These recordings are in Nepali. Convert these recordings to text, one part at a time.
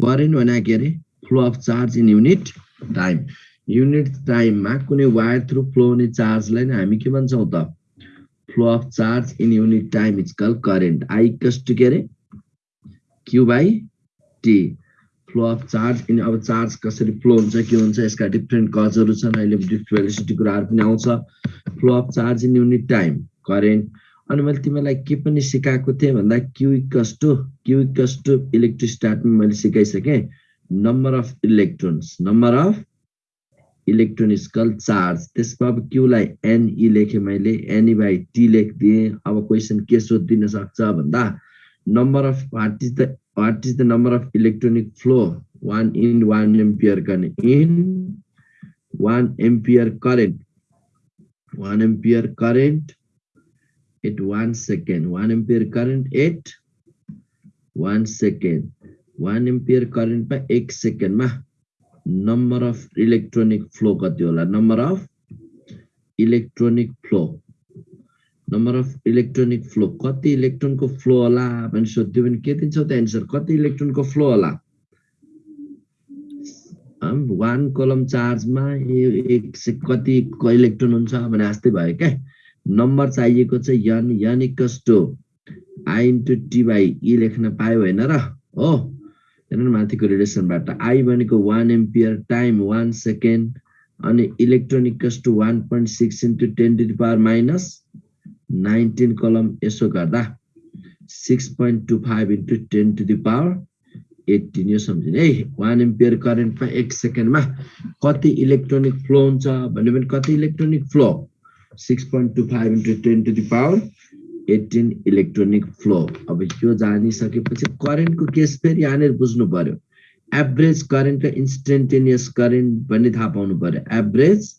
करेन्ट भने के अरे? Flow of charge in unit time unit टाइममा कुनै वायर थ्रु फ्लो हुने चार्जलाई नै हामी के भन्छौँ त? Flow of charge in unit time is call current I to के अरे? Q by T flow of charge in अब चार्ज कसरी फ्लो हुन्छ के हुन्छ यसका डिफ्रेन्ट कजहरू छन् अहिले भेलिसिटी कुराहरू पनि आउँछ. Flow of charge in unit time current अनि मैले तिमीलाई के पनि सिकाएको थिएँ भन्दा क्युइकस टु क्युइकस टु इलेक्ट्रोस्टाटमा मैले सिकाइसकेँ। Number of electrons number of electronical charge त्यसमा अब क्युलाई एनई लेखेँ मैले। एनई बाई टी लेखिदिएँ। अब क्वेसन के सोधिदिन सक्छ भन्दा number of what is the what is the number of electronic flow? One in one ampere current in one ampere current one ampere current at one second one ampere current at one second current by x second ma number of electronic flow kati hola number of electronic flow number of electronic flow कति इलेक्ट्रोनको फ्लो होला भने सोध्यो भने के दिन्छौ त एन्सर कति इलेक्ट्रोनको फ्लो होला वान कलम चार्जमा एक कति इलेक्ट्रोन हुन्छ भने जस्तै भयो क्या नम्बर चाहिएको चाहिँ N N equals to I into T by E लेख्न पायो होइन र? हो। हेर्नु माथिको रिलेसनबाट आई भनेको one ampere times one second अनि electronic to one point six into ten to power minus nineteen coulomb यसो गर्दा six point two five into ten to the power eighteen यो सम्झिने। है वान एम्पियर करेन्टमा एक सेकेन्डमा कति इलेक्ट्रोनिक फ्लो हुन्छ? भन्यो भने कति electronic flow six point two five into ten to the power eighteen electronic flow अब यो जानिसकेपछि करेन्टको केस फेरि यहाँनिर बुझ्नु पर्यो एभरेज करेन्ट र इन्स्टेन्टेनियस करेन्ट भन्ने थाहा पाउनु पर्यो एभरेज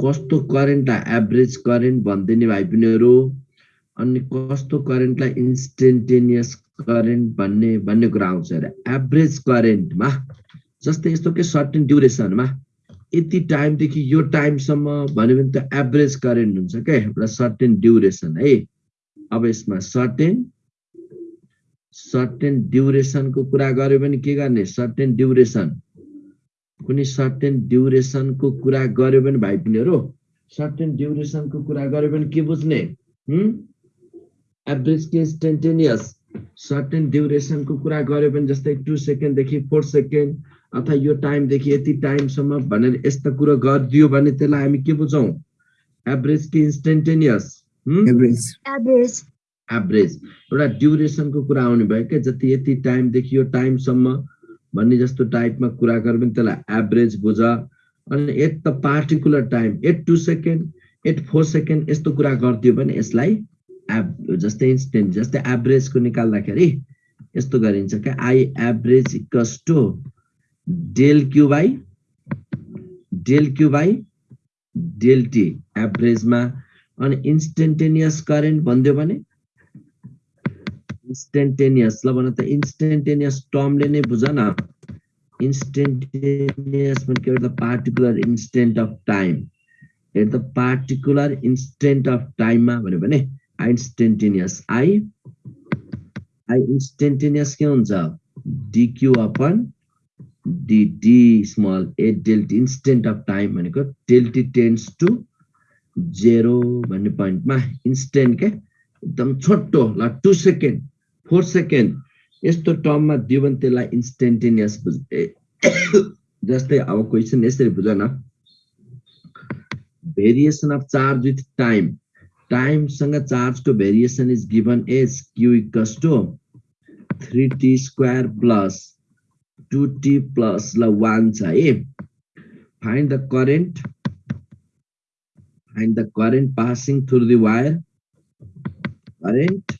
कस्तो करेन्टलाई एभरेज करेन्ट भनिदिने भाइ बहिनीहरू? अनि कस्तो करेन्टलाई इन्स्टेन्टेनियस करेन्ट भन्ने भन्ने कुरा आउँछ अरे। एभरेज करेन्टमा जस्तै यस्तो के सर्टेन ड्युरेसनमा यति टाइमदेखि यो टाइमसम्म भन्यो भने त एभरेज करेन्ट हुन्छ क्या एउटा सर्टेन ड्युरेसन है। अब यसमा सर्टेन सर्टेन ड्युरेसनको कुरा गर्यो भने के गर्ने? सर्टेन ड्युरेसन कुनै सर्टेन ड्युरेसनको कुरा गर्यो भने भाइ बहिनीहरू सर्टेन ड्युरेसनको कुरा गर्यो भने के बुझ्ने? एभरेज के इन्स्टेन्टेनियस सर्टेन ड्युरेसनको कुरा गर्यो भने जस्तै टु सेकेन्डदेखि फोर सेकेन्ड अथवा यो टाइमदेखि यति टाइमसम्म भनेर यस्ता कुरो गरिदियो भने त्यसलाई हामी के बुझौँ? एभरेज कि इन्स्टेन्टेनियस एभरेज एभरेज एउटा ड्युरेसनको कुरा आउने भयो क्या? जति यति टाइमदेखि यो टाइमसम्म भन्ने जस्तो टाइपमा कुरा गऱ्यो भने त्यसलाई एभरेज बुझ। अनि at the particular time at two second at four second यस्तो कुरा गरिदियो भने यसलाई एभ जस्तै इन्स्टेन्ट जस्तै एभरेजको निकाल्दाखेरि यस्तो गरिन्छ क्या? I average equals to del Q by del Q by del T एभरेजमा अनि इन्स्टेन्टेनियस करेन्ट भनिदियो भने इन्स्टेन्टेनियस ल भन त इन्स्टेन्टेनियस टर्मले नै बुझ न। इन्स्टेन्टेनियस भनेको एउटा particular instant of time at the particular instant of टाइममा भन्यो भने इन्स्टेन्टेनियस आई आई इन्स्टेन्टेनियस के हुन्छ? DQ upon dt small a delta T instant of time भनेको डेल्टी टेन्स टु जेरो भन्ने पोइन्टमा इन्स्टेन्ट के एकदम छोटो ल टु सेकेन्ड फोर सेकेन्ड यस्तो टर्ममा दियो भने त्यसलाई इन्स्टेन्टेनियस बुझ जस्तै अब क्वेसन यसरी बुझ न। Variation of charge with time टाइमसँग चार्जको variation is given as q equals to three t square plus to T plus ल वान छ है find the current find the current passing through the wire current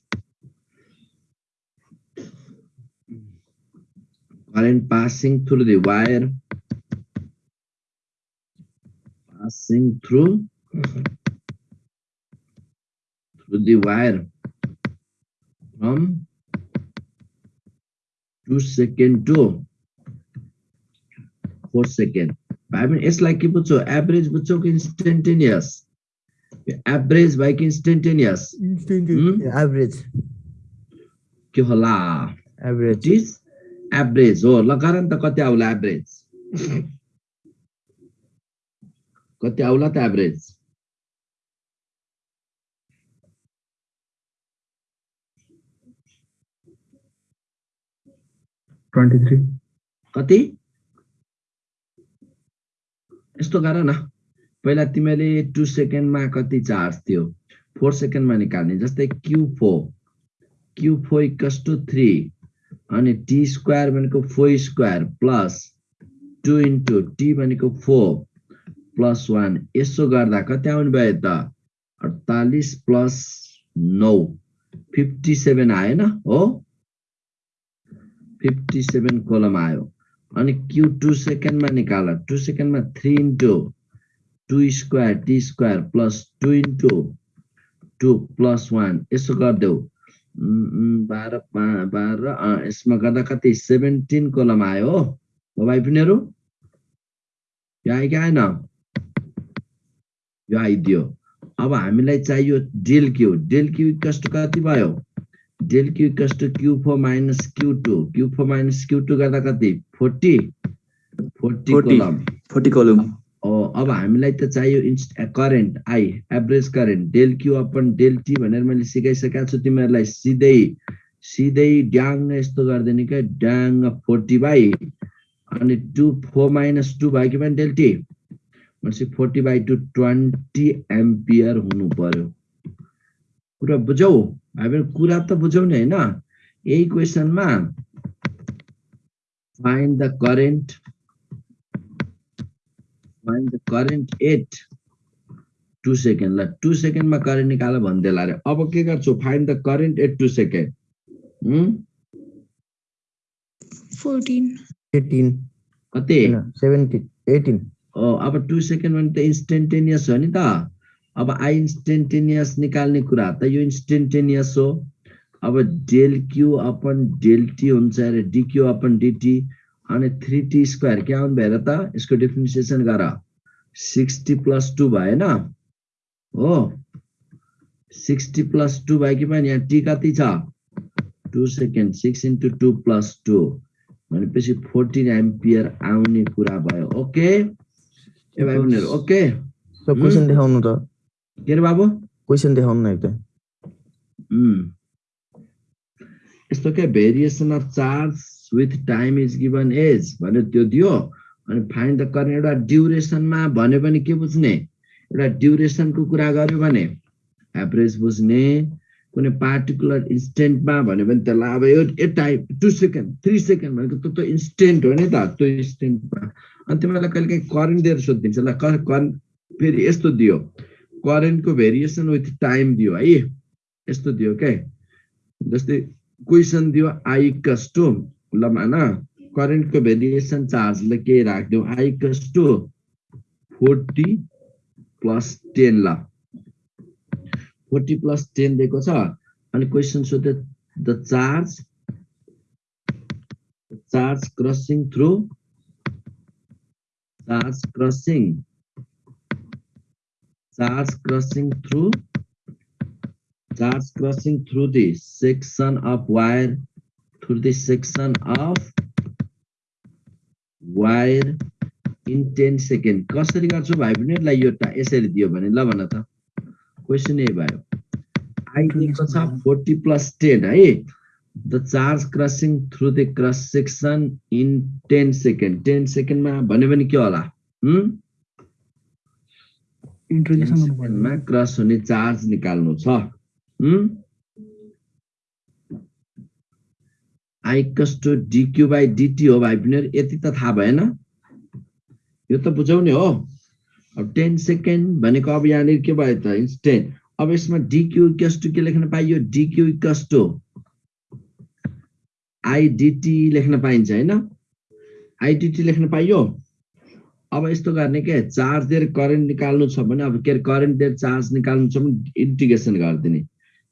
current passing through the wire passing through through the wire from 2 second to 4 second I mean it's like bucho average bucho instantaneous average by instantaneous instantaneous hmm? average के होला average is एभरेज हो ल गर नि त कति आउला एभरेज कति आउला त एभरेज ट्वेन्टी थ्री कति यस्तो गर न। पहिला तिमीले टु सेकेन्डमा कति चार्ज थियो? फोर सेकेन्डमा निकाल्ने जस्तै q four q four equals to three अनि टी स्क्वायर भनेको four square plus two into t भनेको फोर प्लस वान यसो गर्दा कति आउनु भयो त? अडतालिस प्लस नौ। फिफ्टी सेभेन आएन हो? फिफ्टी सेभेन कोलम आयो। अनि क्यु टु सेकेन्डमा निकाल टु सेकेन्डमा three into two square t square plus two into two plus one यसो गरिदेऊ। बाह्र बाह्र यसमा गर्दा कति? सेभेन्टिन कोलम आयो हो। भाइ बहिनीहरू? यो आयो कि आएन? यो आइदियो अब हामीलाई चाहियो del q. Del q equals to कति भयो? Del q equals to q four minus q two q four minus q two गर्दा कति फोर्टी फोर्टी 40. कोलम फोर्टी कलम अब हामीलाई त चाहियो इन्स्ट current I average current del q upon del t भनेर मैले सिकाइसकेको छु तिमीहरूलाई सिधै सिधै ड्याङ यस्तो गरिदिने क्या ड्याङ फोर्टी बाई अनि टु फोर माइनस टू भयो कि पनि डेल टी भनेपछि forty by two twenty ampere हुनु पर्यो। कुरा बुझौ? भाइ कुरा त बुझौ नि होइन। यही क्वेसनमा find the current find the current at 2 second ल 2 second मा करेन्ट निकाल भन्दैला अरे अब के गर्छु? Find the current at 2 second कति? अब 2 सेकेन्ड भने त इन्स्टेन्टेनियस हो नि त। अब आई इन्स्टेन्टेनियस निकाल्ने कुरा त यो इन्स्टेन्टेनियस हो। अब del Q upon del T हुन्छ अरे D Q upon D T अनि थ्री टी स्क्वायर के आउनु भएर त यसको डिफ्रेन्सिएसन गर। सिक्सटी प्लस टू भएन। हो। सिक्सटी प्लस टू भयो कि पनि यहाँ टी कति छ? Two second six into two plus two भनेपछि फोर्टिन एम्पियर आउने कुरा भयो। ओके ए भाइ बहिनीहरू ओके क्वेसन देखाउनु त। के बाबु क्वेसन देखाउनु न एकदम. यस्तो क्या variation of charge with time is given as भन्यो त्यो दियो अनि फाइन द गर्ने एउटा ड्युरेसनमा भन्यो भने के बुझ्ने एउटा ड्युरेसनको कुरा गर्यो भने एभरेज बुझ्ने कुनै पार्टिकुलर इन्स्टेन्टमा भन्यो भने त्यसलाई अब यो ए time two second three second भनेको त्यो त इन्स्टेन्ट हो नि त त्यो इन्स्टेन्टमा अनि तिमीलाई कहिले काहीँ करेन्ट दिएर सोधिदिन्छ ल करेन्ट फेरि यस्तो दियो करेन्टको भेरिएसन विथ टाइम दियो है? यस्तो दियो क्या जस्तै क्वेसन दियो आई टु ल मान करेन्टको भेरिएसन चार्जले के राखिदिउँ? I to forty plus ten ल। फोर्टी प्लस टेन दिएको छ। अनि क्वेसन सोध्यो the charge charge crossing through charge crossing charge crossing through. Charge crossing through the section of wire through the section of wire in 10 second कसरी गर्छु भाइ बहिनीहरूलाई यो यसरी दियो भने ल भन त क्वेसन यही भयो आई दिएको छ फोर्टी प्लस टेन है the charge crossing through the cross section in ten second ten सेकेन्डमा भन्यो भने के होला? हुँ? इन्ट्रोड्युसन गर्नु पर्यो। मा क्रस हुने चार्ज निकाल्नु छ। I equals two D Q by D T हो भाइ बहिनीहरू यति त थाहा भएन। यो त बुझाउने हो। अब टेन सेकेन्ड भनेको अब यहाँनिर के भयो त? इन्स्टेन्ट अब यसमा डिक्यू इक्वस टु के लेख्न पाइयो? डिक्यू इक्वस टु आइडिटी लेख्न पाइन्छ होइन? आइडिटी लेख्न पाइयो? अब यस्तो गर्ने के? चार्ज दिएर करेन्ट निकाल्नु छ भने अब के अरे करेन्ट दिएर चार्ज निकाल्नु छ भने इन्टिग्रेसन गरिदिने।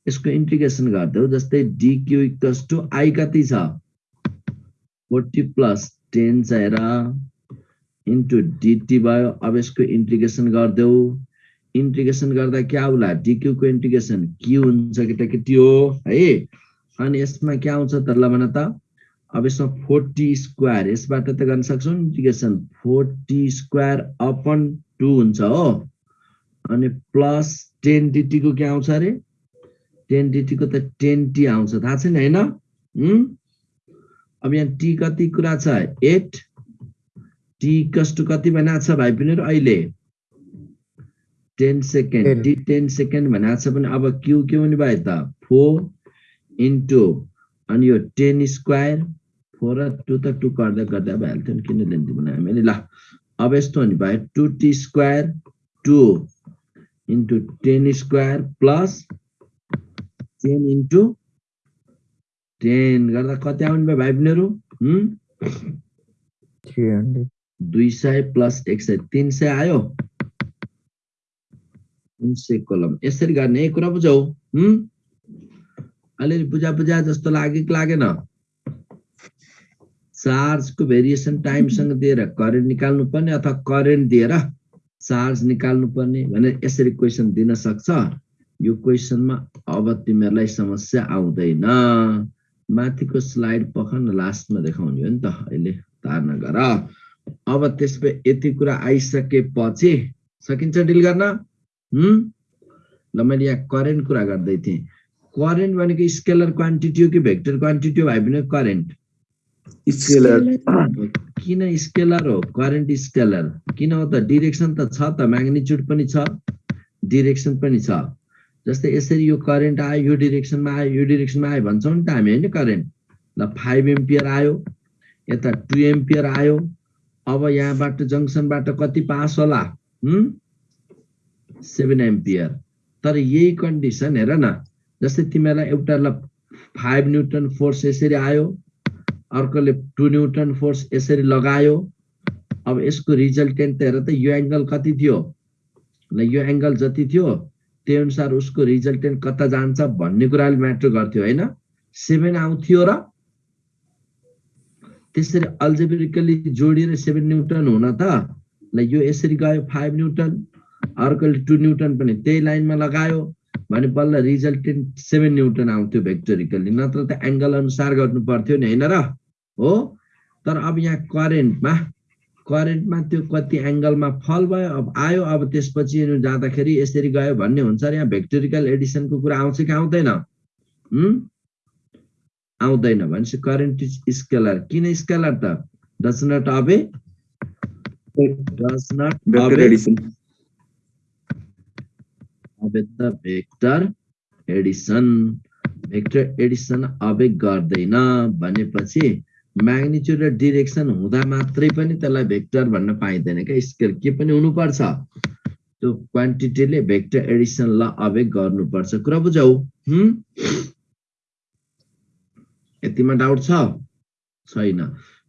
यसको इन्टिग्रेसन गरिदेऊ जस्तै डिक्यू इक्वस टु आई कति छ? फोर्टी प्लस टेन छ हेर। इन्टु डिटी भयो अब यसको इन्टिग्रेसन गरिदेऊ। इन्टिग्रेसन गर्दा के आउला डिक्यूको इन्टिग्रेसन क्यू हुन्छ केटाकेटी हो है? अनि यसमा के आउँछ त ल भन त? अब यसमा फोर्टी स्क्वायर यसबाट त गर्न सक्छौँ। Integration forty square upon two हुन्छ हो। अनि प्लस टेन डिटीको के आउँछ अरे? टेन डिटीको त टेन टी आउँछ। थाहा छैन होइन? अब यहाँ टी कति कुरा छ? एट टी कस्टु कति भनेको छ भाइ पनि अहिले? Ten second. T ten second भनेको छ भने अब क्यु के हुने भयो त? फोर इन्टु अनि यो टेन स्क्वायर फोर र टू त टू गर्दा गर्दा भइहाल्थ्यो नि किन लेन्थी बनायो मैले ल अब यस्तो हुने भयो two t square two into ten square plus ten into ten गर्दा कति आउने भयो भाइ बहिनीहरू हुँ? दुई सय प्लस एक सय तिन सय आयो तिन सय कोलम यसरी गर्ने है कुरा बुझौ हुँ? अलिअलि बुझा बुझा जस्तो लाग्यो कि लागेन चार्जको भेरिएसन टाइमसँग दिएर करेन्ट निकाल्नु पर्ने अथवा करेन्ट दिएर चार्ज निकाल्नु पर्ने भनेर यसरी क्वेसन दिन सक्छ। यो क्वेसनमा अब तिमीहरूलाई समस्या आउँदैन। माथिको स्लाइड पख न लास्टमा देखाउने हो नि त अहिले तार नगर अब त्यसमा यति कुरा आइसकेपछि सकिन्छ डिल गर्न? ल मैले यहाँ करेन्ट कुरा गर्दै थिएँ। करेन्ट भनेको स्केलर क्वान्टिटी हो कि भेक्टर क्वान्टिटी हो? भाइ भने करेन्ट किन स्केलर हो? करेन्ट स्केलर किन हो त? डिरेक्सन त छ त? म्याग्निच्युड पनि छ? डिरेक्सन पनि छ. जस्तै यसरी यो करेन्ट आयो यो डिरेक्सनमा आयो यो डिरेक्सनमा आयो भन्छौँ नि त हामी होइन करेन्ट ल फाइभ एम्पियर आयो यता टु एम्पियर आयो अब यहाँबाट जङ्सनबाट कति पास होला? सेभेन एम्पियर तर यही कन्डिसन हेर न। जस्तै तिमीहरूलाई एउटा ल फाइभ न्युटन फोर्स यसरी आयो अर्कोले टु न्युटन फोर्स यसरी लगायो। अब यसको रिजल्टेन्ट हेर त यो एङ्गल कति थियो? ल यो एङ्गल जति थियो त्यही अनुसार उसको रिजल्टेन्ट कता जान्छ भन्ने कुराले म्याटर गर्थ्यो होइन? सेभेन आउँथ्यो र त्यसरी अल्जेब्रिकली जोडिएर सेभेन न्युटन हुन त ल यो यसरी गयो फाइभ न्युटन अर्कोले टु न्युटन पनि त्यही लाइनमा लगायो भने बल्ल रिजल्टेन्ट सेभेन न्युटन आउँथ्यो भेक्टोरिकली नत्र त एङ्गल अनुसार गर्नु पर्थ्यो नि होइन र? हो? तर अब यहाँ करेन्टमा करेन्टमा त्यो कति एङ्गलमा फल भयो अब आयो अब त्यसपछि जाँदाखेरि यसरी गयो भन्ने हुन्छ र यहाँ भेक्टोरिकल एडिसनको कुरा आउँछ कि आउँदैन? हुँ? आउँदैन भनेपछि करेन्ट इज स्केलर किन स्केलर त? डज नट डज अबे त भेक्टर एडिसन भेक्टर एडिसन अबे गर्दैन भनेपछि म्याग्निच्युड र डिरेक्सन हुँदा मात्रै पनि त्यसलाई भेक्टर भन्न पाइँदैन क्या। स्केल के पनि हुनुपर्छ। त्यो क्वान्टिटीले भेक्टर एडिसन ल अबे गर्नुपर्छ। कुरा बुझौ? यतिमा डाउट छ? छैन।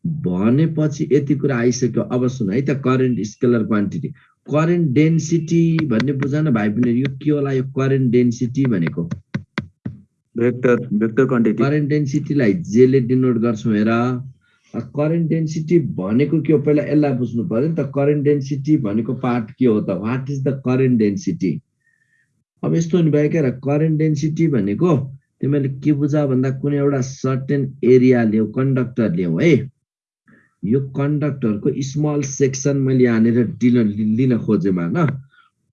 भनेपछि यति कुरा आइसक्यो। अब सुन है त current scalar quantity current density भन्ने बुझ न भाइ पनि यो के होला यो करेन्ट डेन्सिटी भनेको? भेक्टर भेक्टर क्वान्टिटी करेन्ट डेन्सिटीलाई जेले डिनोट गर्छौँ हेर। करेन्ट डेन्सिटी भनेको के हो? पहिला यसलाई बुझ्नु पर्यो नि त। करेन्ट डेन्सिटी भनेको पार्ट के हो त? What is the current density अब यस्तो हुने भयो क्या करेन्ट डेन्सिटी भनेको तिमीले के बुझ भन्दा कुनै एउटा सर्टेन एरिया लियो कन्डक्टर लियौ है। यो कन्डक्टरको स्मल सेक्सन मैले यहाँनिर लिन लिन खोजेँ न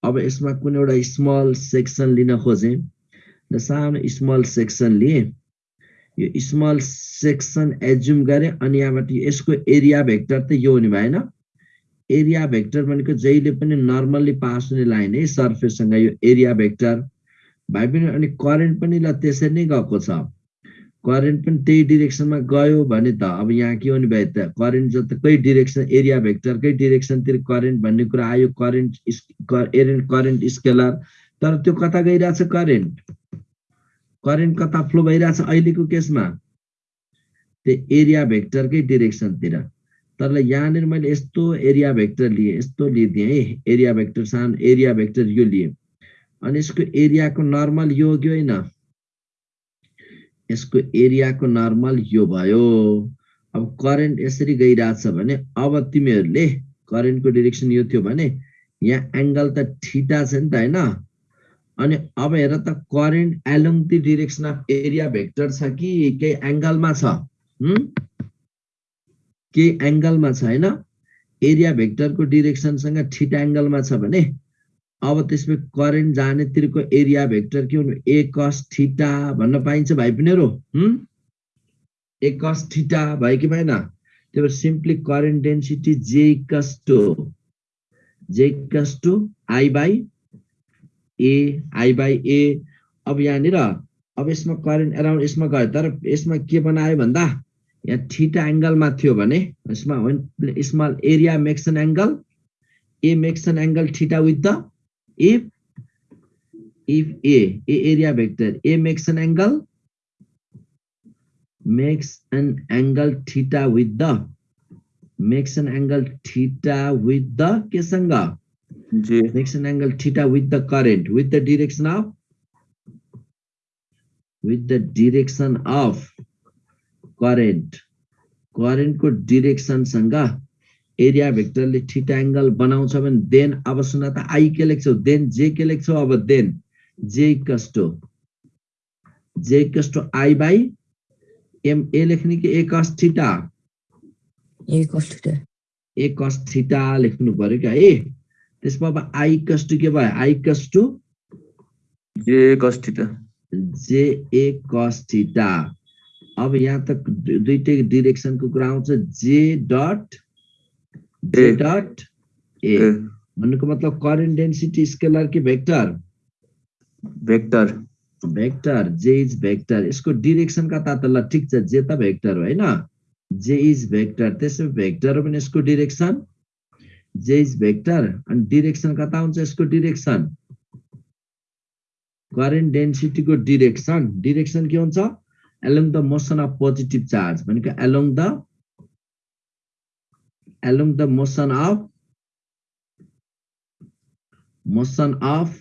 अब यसमा कुनै एउटा स्मल सेक्सन लिन खोजेँ। र सानो स्मल सेक्सन लिएँ यो स्मल सेक्सन एज्युम गरेँ अनि यहाँबाट यसको एरिया भेक्टर त यो हुने भएन। एरिया भेक्टर भनेको जहिले पनि नर्मल्ली पास हुने लाइन है सर्फेससँग यो एरिया भेक्टर भाइ पनि अनि करेन्ट पनि ल त्यसरी नै गएको छ। करेन्ट पनि त्यही डिरेक्सनमा गयो भने त अब यहाँ के हुने भयो त करेन्ट जतिकै डिरेक्सन एरिया भेक्टरकै डिरेक्सनतिर करेन्ट भन्ने कुरा आयो। करेन्ट एरेन्ट करेन्ट स्केलर तर त्यो कता गइरहेछ करेन्ट करेन्ट कता फ्लो भइरहेछ अहिलेको केसमा त्यो एरिया भेक्टरकै डिरेक्सनतिर तर। यहाँनिर मैले यस्तो एरिया भेक्टर लिएँ यस्तो लिइदिएँ है। एरिया भेक्टर सानो एरिया भेक्टर यो लिएँ। अनि यसको एरियाको नर्मल यो हो कि होइन। यसको एरियाको नर्मल यो भयो। अब करेन्ट यसरी गइरहेछ भने अब तिमीहरूले करेन्टको डिरेक्सन यो थियो भने यहाँ एङ्गल त ठिटा छ नि त होइन। अनि अब हेर त current along the direction of area vector छ कि केही एङ्गलमा छ? हुँ? के एङ्गलमा छ होइन? एरिया भेक्टरको डिरेक्सनसँग ठिटा एङ्गलमा छ भने अब त्यसमा करेन्ट जानेतिरको एरिया भेक्टर के हुनु? ए कस ठिटा भन्न पाइन्छ भाइ पिनेहरू हुँ? ए कस ठिटा भयो कि भएन? त्यही भएर simply current density J equals to. J to I by A I by A अब यहाँनिर अब यसमा करेन्ट एराउन्ड यसमा गयो तर यसमा के बनायो भन्दा यहाँ ठिटा एङ्गलमा थियो भने यसमा small area makes an angle A makes an angle theta with the if if A A area vector A makes an angle makes an angle theta with the makes an angle केसँग direction angle theta with the current with direction with direction of current direction डिरेक्सनसँग area भेक्टरले थीटा एंगल बनाउँछ भने देन अब सुना त आई के लेख्छौ? अब देन जे कस्टो जे आई बाई एम ए लेख्ने कि एउटा त्यसमा अब आई कस टु के भयो? आई कस टु J cos theta. जे ए कस थीटा अब यहाँ त दुइटै डिरेक्सनको कुरा आउँछ। J dot J. Dot A. भन्नुको मतलब करेन्ट डेन्सिटी स्केलर कि vector Vector. Vector J is vector यसको डिरेक्सन कता त ल ठिक छ। जे त भेक्टर हो होइन? जे इज भेक्टर त्यसो भेक्टर हो भने यसको डिरेक्सन जे इज भेक्टर अनि डिरेक्सन कता हुन्छ? यसको डिरेक्सन करेन्ट डेन्सिटीको डिरेक्सन डिरेक्सन के हुन्छ? Along the motion of positive charge भनेको along the along the motion of motion of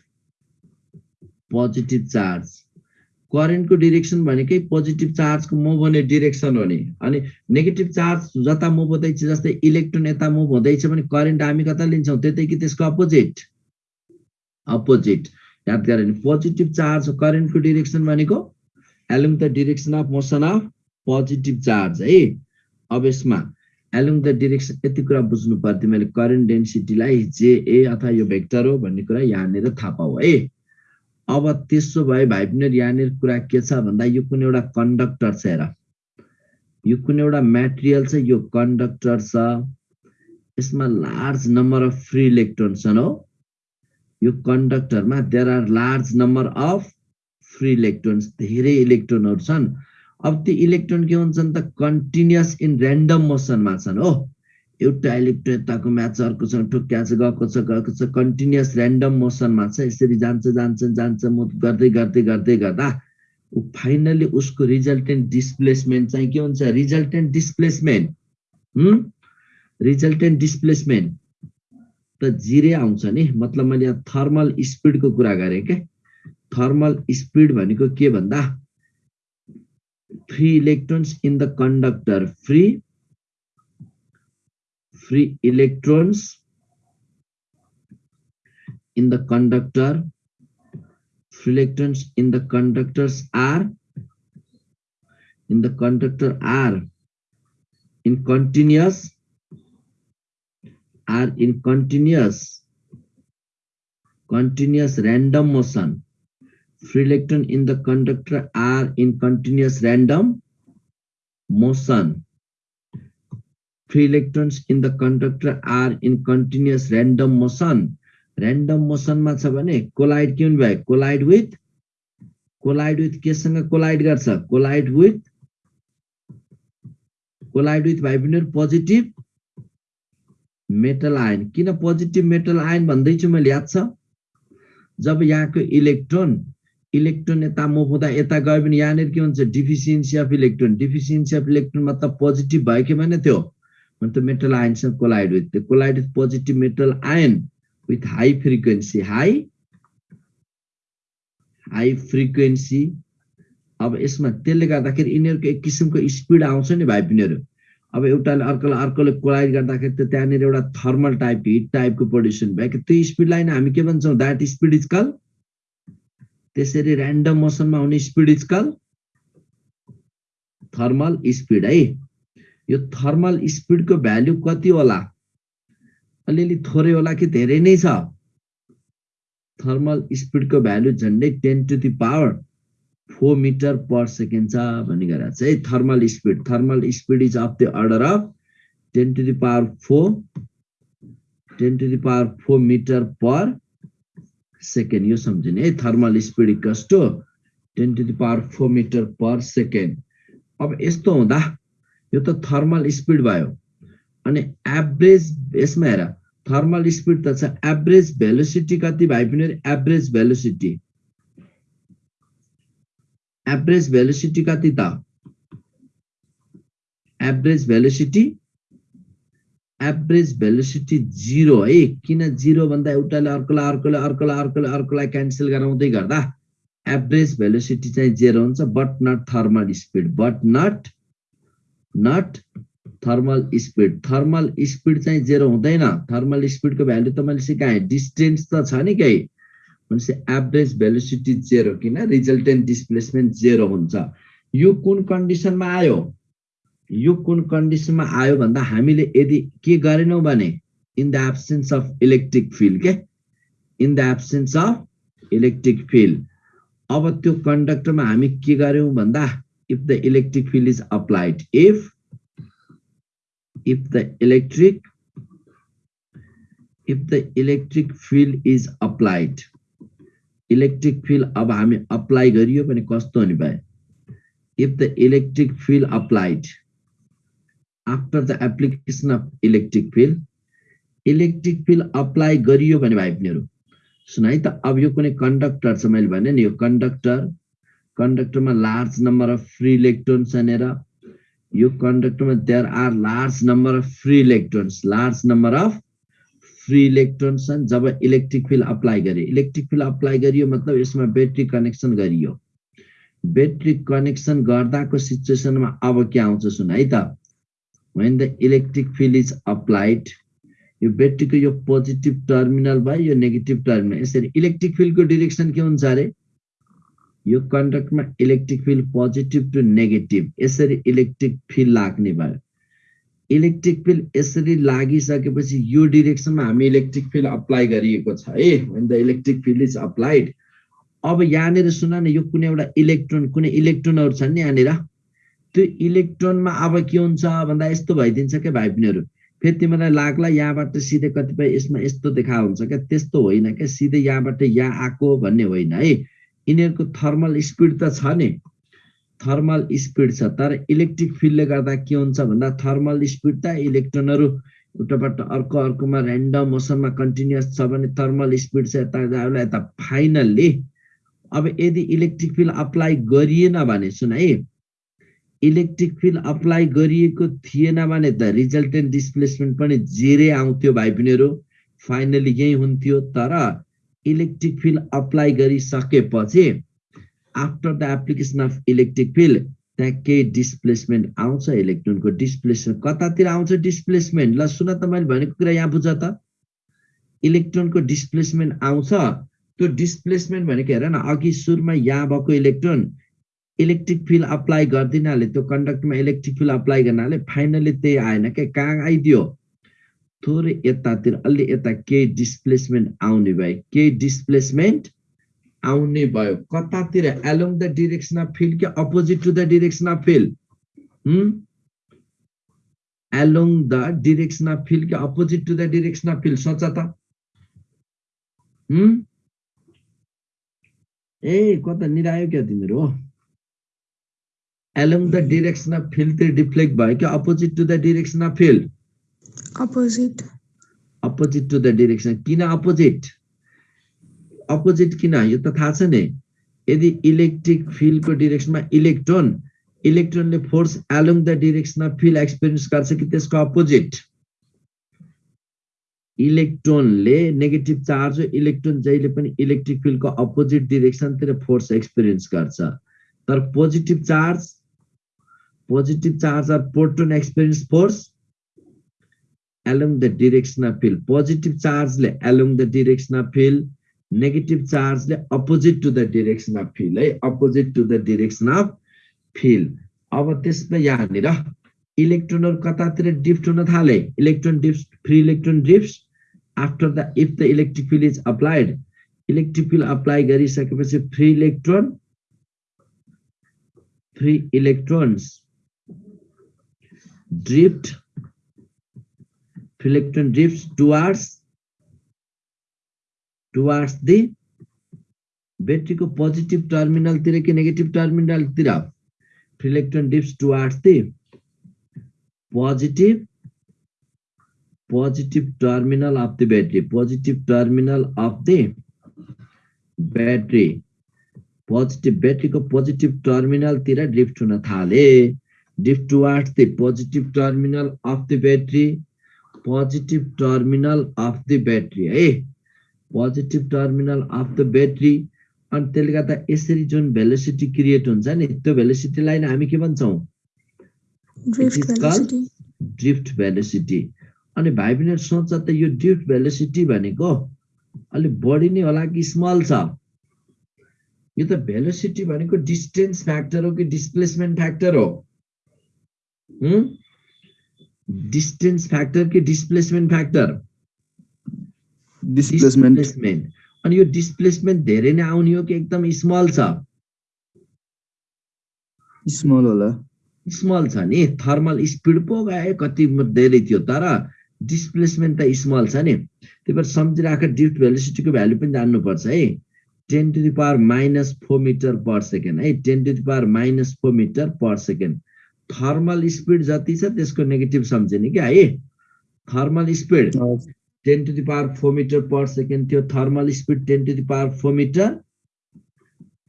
positive charge करेन्टको डिरेक्सन भनेकै पोजिटिभ चार्जको मुभ हुने डिरेक्सन हो नि। अनि नेगेटिभ चार्ज जता मुभ हुँदैछ जस्तै इलेक्ट्रोन यता मुभ हुँदैछ भने करेन्ट हामी कता लिन्छौँ? त्यतै कि त्यसको अपोजिट अपोजिट याद गऱ्यो भने पोजिटिभ चार्ज करेन्टको डिरेक्सन भनेको along the direction of motion of positive charge है? अब यसमा एलोङ द डिरेक्सन यति कुरा बुझ्नु पर्थ्यो मैले करेन्ट डेन्सिटीलाई जेए अथवा यो भेक्टर हो भन्ने कुरा यहाँनिर थाहा पाऊ है? अब त्यसो भए भाइ पनि यहाँनिर कुरा के छ भन्दा यो कुनै एउटा कन्डक्टर छ हेर। यो कुनै एउटा म्याटेरियल छ यो कन्डक्टर छ। यसमा large number of free electron छन् हो। यो कन्डक्टरमा there are large number of free electrons धेरै इलेक्ट्रोनहरू छन्। अब त्यो इलेक्ट्रोन के हुन्छन् त? कन्टिन्युस इन ऱ्यान्डम मोसनमा छन् हो। एउटा इलेक्ट्रोन यताको म्याच अर्कोसँग छ गएको छ गएको छ कन्टिन्युस ऱ्यान्डम मोसनमा छ यसरी जान्छ जान्छ जान्छ मुभ गर्दै गर्दै गर्दै गर्दा ऊ फाइनली उसको रिजल्टेन्ट डिस्प्लेसमेन्ट चाहिँ के हुन्छ? Resultant displacement. Resultant displacement. त जिरे आउँछ नि मतलब मैले यहाँ थर्मल स्पिडको कुरा गरेँ क्या थर्मल स्पिड भनेको के भन्दा? Free electrons in the conductor free free electrons in the conductor. Free electrons in the conductors are in the conductor are in continuous are in continuous continuous random motion. Free electron in the conductor are in continuous random motion free electrons in the conductor are in continuous random motion. Random motion छ भने कोलाइड के हुने भयो कोलाइड विथ कोलाइड विथ केसँग कोलाइड गर्छ? कोलाइड विथ कोलाइड विथ भाइ बहिनीहरू पोजिटिभ मेटल आयन किन पोजिटिभ मेटल आयन भन्दैछु मैले याद छ? जब यहाँको इलेक्ट्रोन इलेक्ट्रोन यता मुभ हुँदा यता गयो भने यहाँनिर के हुन्छ? Deficiency of electron deficiency of electron मतलब पोजिटिभ भयो कि भने त्यो? When the metal ions collide with they collide with positive metal ion with high frequency high high frequency. अब यसमा त्यसले गर्दाखेरि यिनीहरूको एक किसिमको स्पिड आउँछ नि भाइ बहिनीहरू अब एउटाले अर्कोलाई अर्कोले कोलाइड गर्दाखेरि त त्यहाँनिर एउटा थर्मल टाइप हिट टाइपको प्रड्युसन भयो त्यो स्पिडलाई नै हामी के भन्छौँ? द्याट स्पिड इज कल त्यसरी ऱ्यान्डम मोसनमा हुने speed is call thermal speed है। यो थर्मल स्पिडको भ्याल्यु कति होला? अलिअलि थोरै होला कि धेरै नै छ? थर्मल स्पिडको भ्याल्यु झन्डै ten to the power four metre per second छ भन्ने गरेर चाहिँ thermal speed thermal speed is of the order of ten to the power four ten to the power four metre per second. यो सम्झिने है thermal speed equals to ten to the power four metre per second. अब यस्तो हुँदा यो त थर्मल स्पिड भयो। अनि एभरेज यसमा हेर थर्मल स्पिड त छ एभरेज भेलोसिटी कति भाइ पनि एभरेज भेलोसिटी एभरेज भेलोसिटी कति त? Average velocity average velocity zero है। किन जिरो भन्दा एउटाले अर्कोलाई अर्कोले अर्कोलाई अर्कोले अर्कोलाई क्यान्सल गराउँदै गर्दा एभरेज भेलोसिटी चाहिँ जेरो हुन्छ but not thermal speed but not not thermal speed thermal speed चाहिँ जेरो हुँदैन. थर्मल स्पिडको भ्यालु त मैले सिकाएँ डिस्टेन्स त छ नि केही। भनेपछि एभरेज भेलोसिटी जेरो किन? रिजल्टेन्ट डिस्प्लेसमेन्ट जेरो हुन्छ। यो कुन कन्डिसनमा आयो? यो कुन कन्डिसनमा आयो भन्दा हामीले यदि के गरेनौँ भने in the absence of electric field के? In the absence of electric field अब त्यो कन्डक्टरमा हामी के गर्यौँ भन्दा if the electric field is applied if if the electric if the electric field is applied electric field अब हामी अप्लाई गरियो भने कस्तो हुने भयो if the electric field applied after the application of electric field electric field apply गरियो भने भाइ बहिनीहरू सुन है त अब यो कुनै कन्डक्टर छ मैले भने नि यो conductor कन्डक्टरमा large number of free electrons भनेर यो कन्डक्टरमा there are large number of free electrons large number of free electrons छन् जब इलेक्ट्रिक फिल्ड अप्लाई गरे इलेक्ट्रिक फिल्ड अप्लाई गरियो मतलब यसमा ब्याट्री कनेक्सन गरियो। ब्याट्री कनेक्सन गर्दाको सिचुएसनमा अब के आउँछ सुन है त? When the electric field is applied यो ब्याट्रीको यो पोजिटिभ टर्मिनल भयो यो नेगेटिभ टर्मिनल यसरी इलेक्ट्रिक फिल्डको डिरेक्सन के हुन्छ अरे? यो कन्डक्टमा electric field positive to negative यसरी इलेक्ट्रिक फिल्ड लाग्ने भयो। इलेक्ट्रिक फिल्ड यसरी लागिसकेपछि यो डिरेक्सनमा हामी इलेक्ट्रिक फिल्ड अप्लाई गरिएको छ है when the electric field is applied अब यहाँनिर सुन न यो कुनै एउटा इलेक्ट्रोन कुनै इलेक्ट्रोनहरू छन् नि यहाँनिर। त्यो इलेक्ट्रोनमा अब के हुन्छ भन्दा यस्तो भइदिन्छ क्या भाइ बहिनीहरू फेरि तिमीलाई लाग्ला यहाँबाट सिधै कतिपय यसमा यस्तो देखा हुन्छ क्या त्यस्तो होइन क्या सिधै यहाँबाट यहाँ आएको भन्ने होइन है। यिनीहरूको थर्मल स्पिड त छ नि। थर्मल स्पिड छ तर इलेक्ट्रिक फिल्डले गर्दा के हुन्छ भन्दा थर्मल स्पिड त इलेक्ट्रोनहरू एउटाबाट अर्को अर्कोमा ऱ्यान्डम मोसनमा कन्टिन्युस छ भने थर्मल स्पिड चाहिँ यता यता। फाइनल्ली अब यदि इलेक्ट्रिक फिल्ड अप्लाई गरिएन भने सुन है। इलेक्ट्रिक फिल्ड अप्लाई गरिएको थिएन भने त रिजल्टेन्ट डिस्प्लेसमेन्ट पनि जेरै आउँथ्यो भाइ बहिनीहरू। फाइनली यही हुन्थ्यो तर इलेक्ट्रिक फिल्ड अप्लाई गरिसकेपछि after the application of electric field त्यहाँ केही डिस्प्लेसमेन्ट आउँछ इलेक्ट्रोनको डिस्प्लेसमेन्ट कतातिर आउँछ डिस्प्लेसमेन्ट ल सुन त मैले भनेको कुरा यहाँ बुझ त इलेक्ट्रोनको डिस्प्लेसमेन्ट आउँछ त्यो डिस्प्लेसमेन्ट भनेको हेर न अघि सुरुमा यहाँ भएको इलेक्ट्रोन इलेक्ट्रिक फिल्ड अप्लाई गरिदिनाले त्यो कन्डक्टमा इलेक्ट्रिक फिल्ड अप्लाई गर्नाले फाइनली त्यही आएन क्या कहाँ आइदियो थोरै यतातिर अलि यता केही डिस्प्लेसमेन्ट आउने भयो केही डिस्प्लेसमेन्ट आउने भयो कतातिर along the direction of field कि opposite to the direction of field along the direction of field कि opposite to the direction of field सोच त ए कता निरायो क्या तिमीहरू हो along the direction of field deflect भयो कि opposite to the direction of field opposite to the direction किन अपोजिट अपोजिट किन? यो त थाहा छ नि। यदि इलेक्ट्रिक फिल्डको डिरेक्सनमा electron इलेक्ट्रोनले force along the direction of field experience गर्छ कि त्यसको अपोजिट इलेक्ट्रोनले नेगेटिभ चार्ज इलेक्ट्रोन जहिले पनि इलेक्ट्रिक फिल्डको अपोजिट डिरेक्सनतिर फोर्स एक्सपिरियन्स गर्छ। तर positive charge positive charge or proton experience force along the direction of field positive charge ले along the direction of field negative charge ले opposite to the direction of field है opposite to the direction of field अब त्यसमा यहाँनिर इलेक्ट्रोनहरू कतातिर ड्रिफ्ट हुन थाले electron drift free electron drift after the if the electric field is applied electric field apply गरिसकेपछि free electron free electrons drift electron drifts towards towards the ब्याट्रीको positive टर्मिनलतिर कि negative टर्मिनलतिर free electron drifts towards the positive positive terminal of the battery positive terminal of the battery positive ब्याट्रीको positive टर्मिनलतिर drift हुन थाले drift towards the positive terminal of the battery positive terminal of the battery है positive terminal of the battery अनि त्यसले गर्दा यसरी जुन भेलोसिटी क्रिएट हुन्छ नि त्यो भेलोसिटीलाई नै हामी के भन्छौँ. ड्रिफ्ट भेलोसिटी अनि भाइ बहिनीहरू सोच्छ त यो ड्रिफ्ट भेलोसिटी भनेको अलिक बढी नै होला कि स्मल छ? यो त भेलोसिटी भनेको डिस्टेन्स फ्याक्टर हो कि डिस्प्लेसमेन्ट फ्याक्टर हो? डिस्टेन्स फ्याक्टर कि डिस्प्लेसमेन्ट फ्याक्टर डिस्प्लेसमेन्ट अनि यो डिस्प्लेसमेन्ट धेरै नै आउने हो कि एकदम स्मल छ? स्मल होला। स्मल छ नि। थर्मल स्पिड पो गए कति धेरै थियो तर डिस्प्लेसमेन्ट त स्मल छ नि। त्यही भएर सम्झिराख ड्रिफ्ट भेलोसिटीको भ्यालु पनि जान्नुपर्छ है। Ten to the power minus four metre per second है। Ten to the power minus four metre per second thermal speed जति छ त्यसको नेगेटिभ सम्झिने क्या है? Thermal speed ten to the power four metre per second थियो thermal speed ten to the power four metre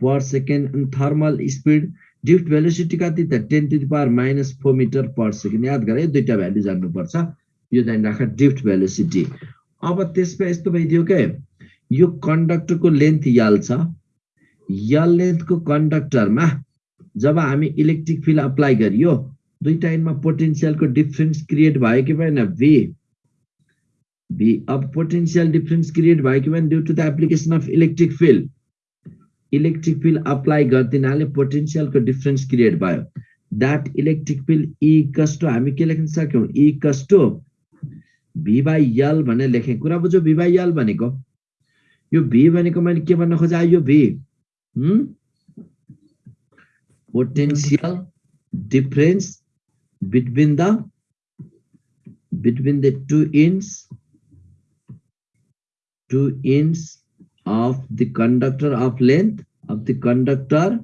per second अनि थर्मल स्पिड ड्रिफ्ट भेलोसिटी कति त ten to the power minus four metre per second याद गर है दुईटा भ्यालु जान्नुपर्छ। यो जानि राख ड्रिफ्ट भेलोसिटी अब त्यसमा यस्तो भइदियो के यो कन्डक्टरको लेन्थ यल छ। यल लेन्थको कन्डक्टरमा जब हामी इलेक्ट्रिक फिल्ड अप्लाई गरियो दुईटा एन्डमा पोटेन्सियलको डिफरेन्स क्रिएट भयो कि भएन? भी भी अब पोटेन्सियल डिफरेन्स क्रिएट भयो कि भएन? Due to the application of electric field electric field apply गरिदिनाले पोटेन्सियलको डिफरेन्स क्रिएट भयो। That electric field equals to हामी के लेख्न सक्यौँ? इकस टु भी बाई यल भनेर लेखेँ। कुरा बुझ्यो? भी बाई यल भनेको? यो भी भनेको मैले के भन्न खोजेँ? यो भी potential difference between the between the two ends two ends of the conductor of length of the conductor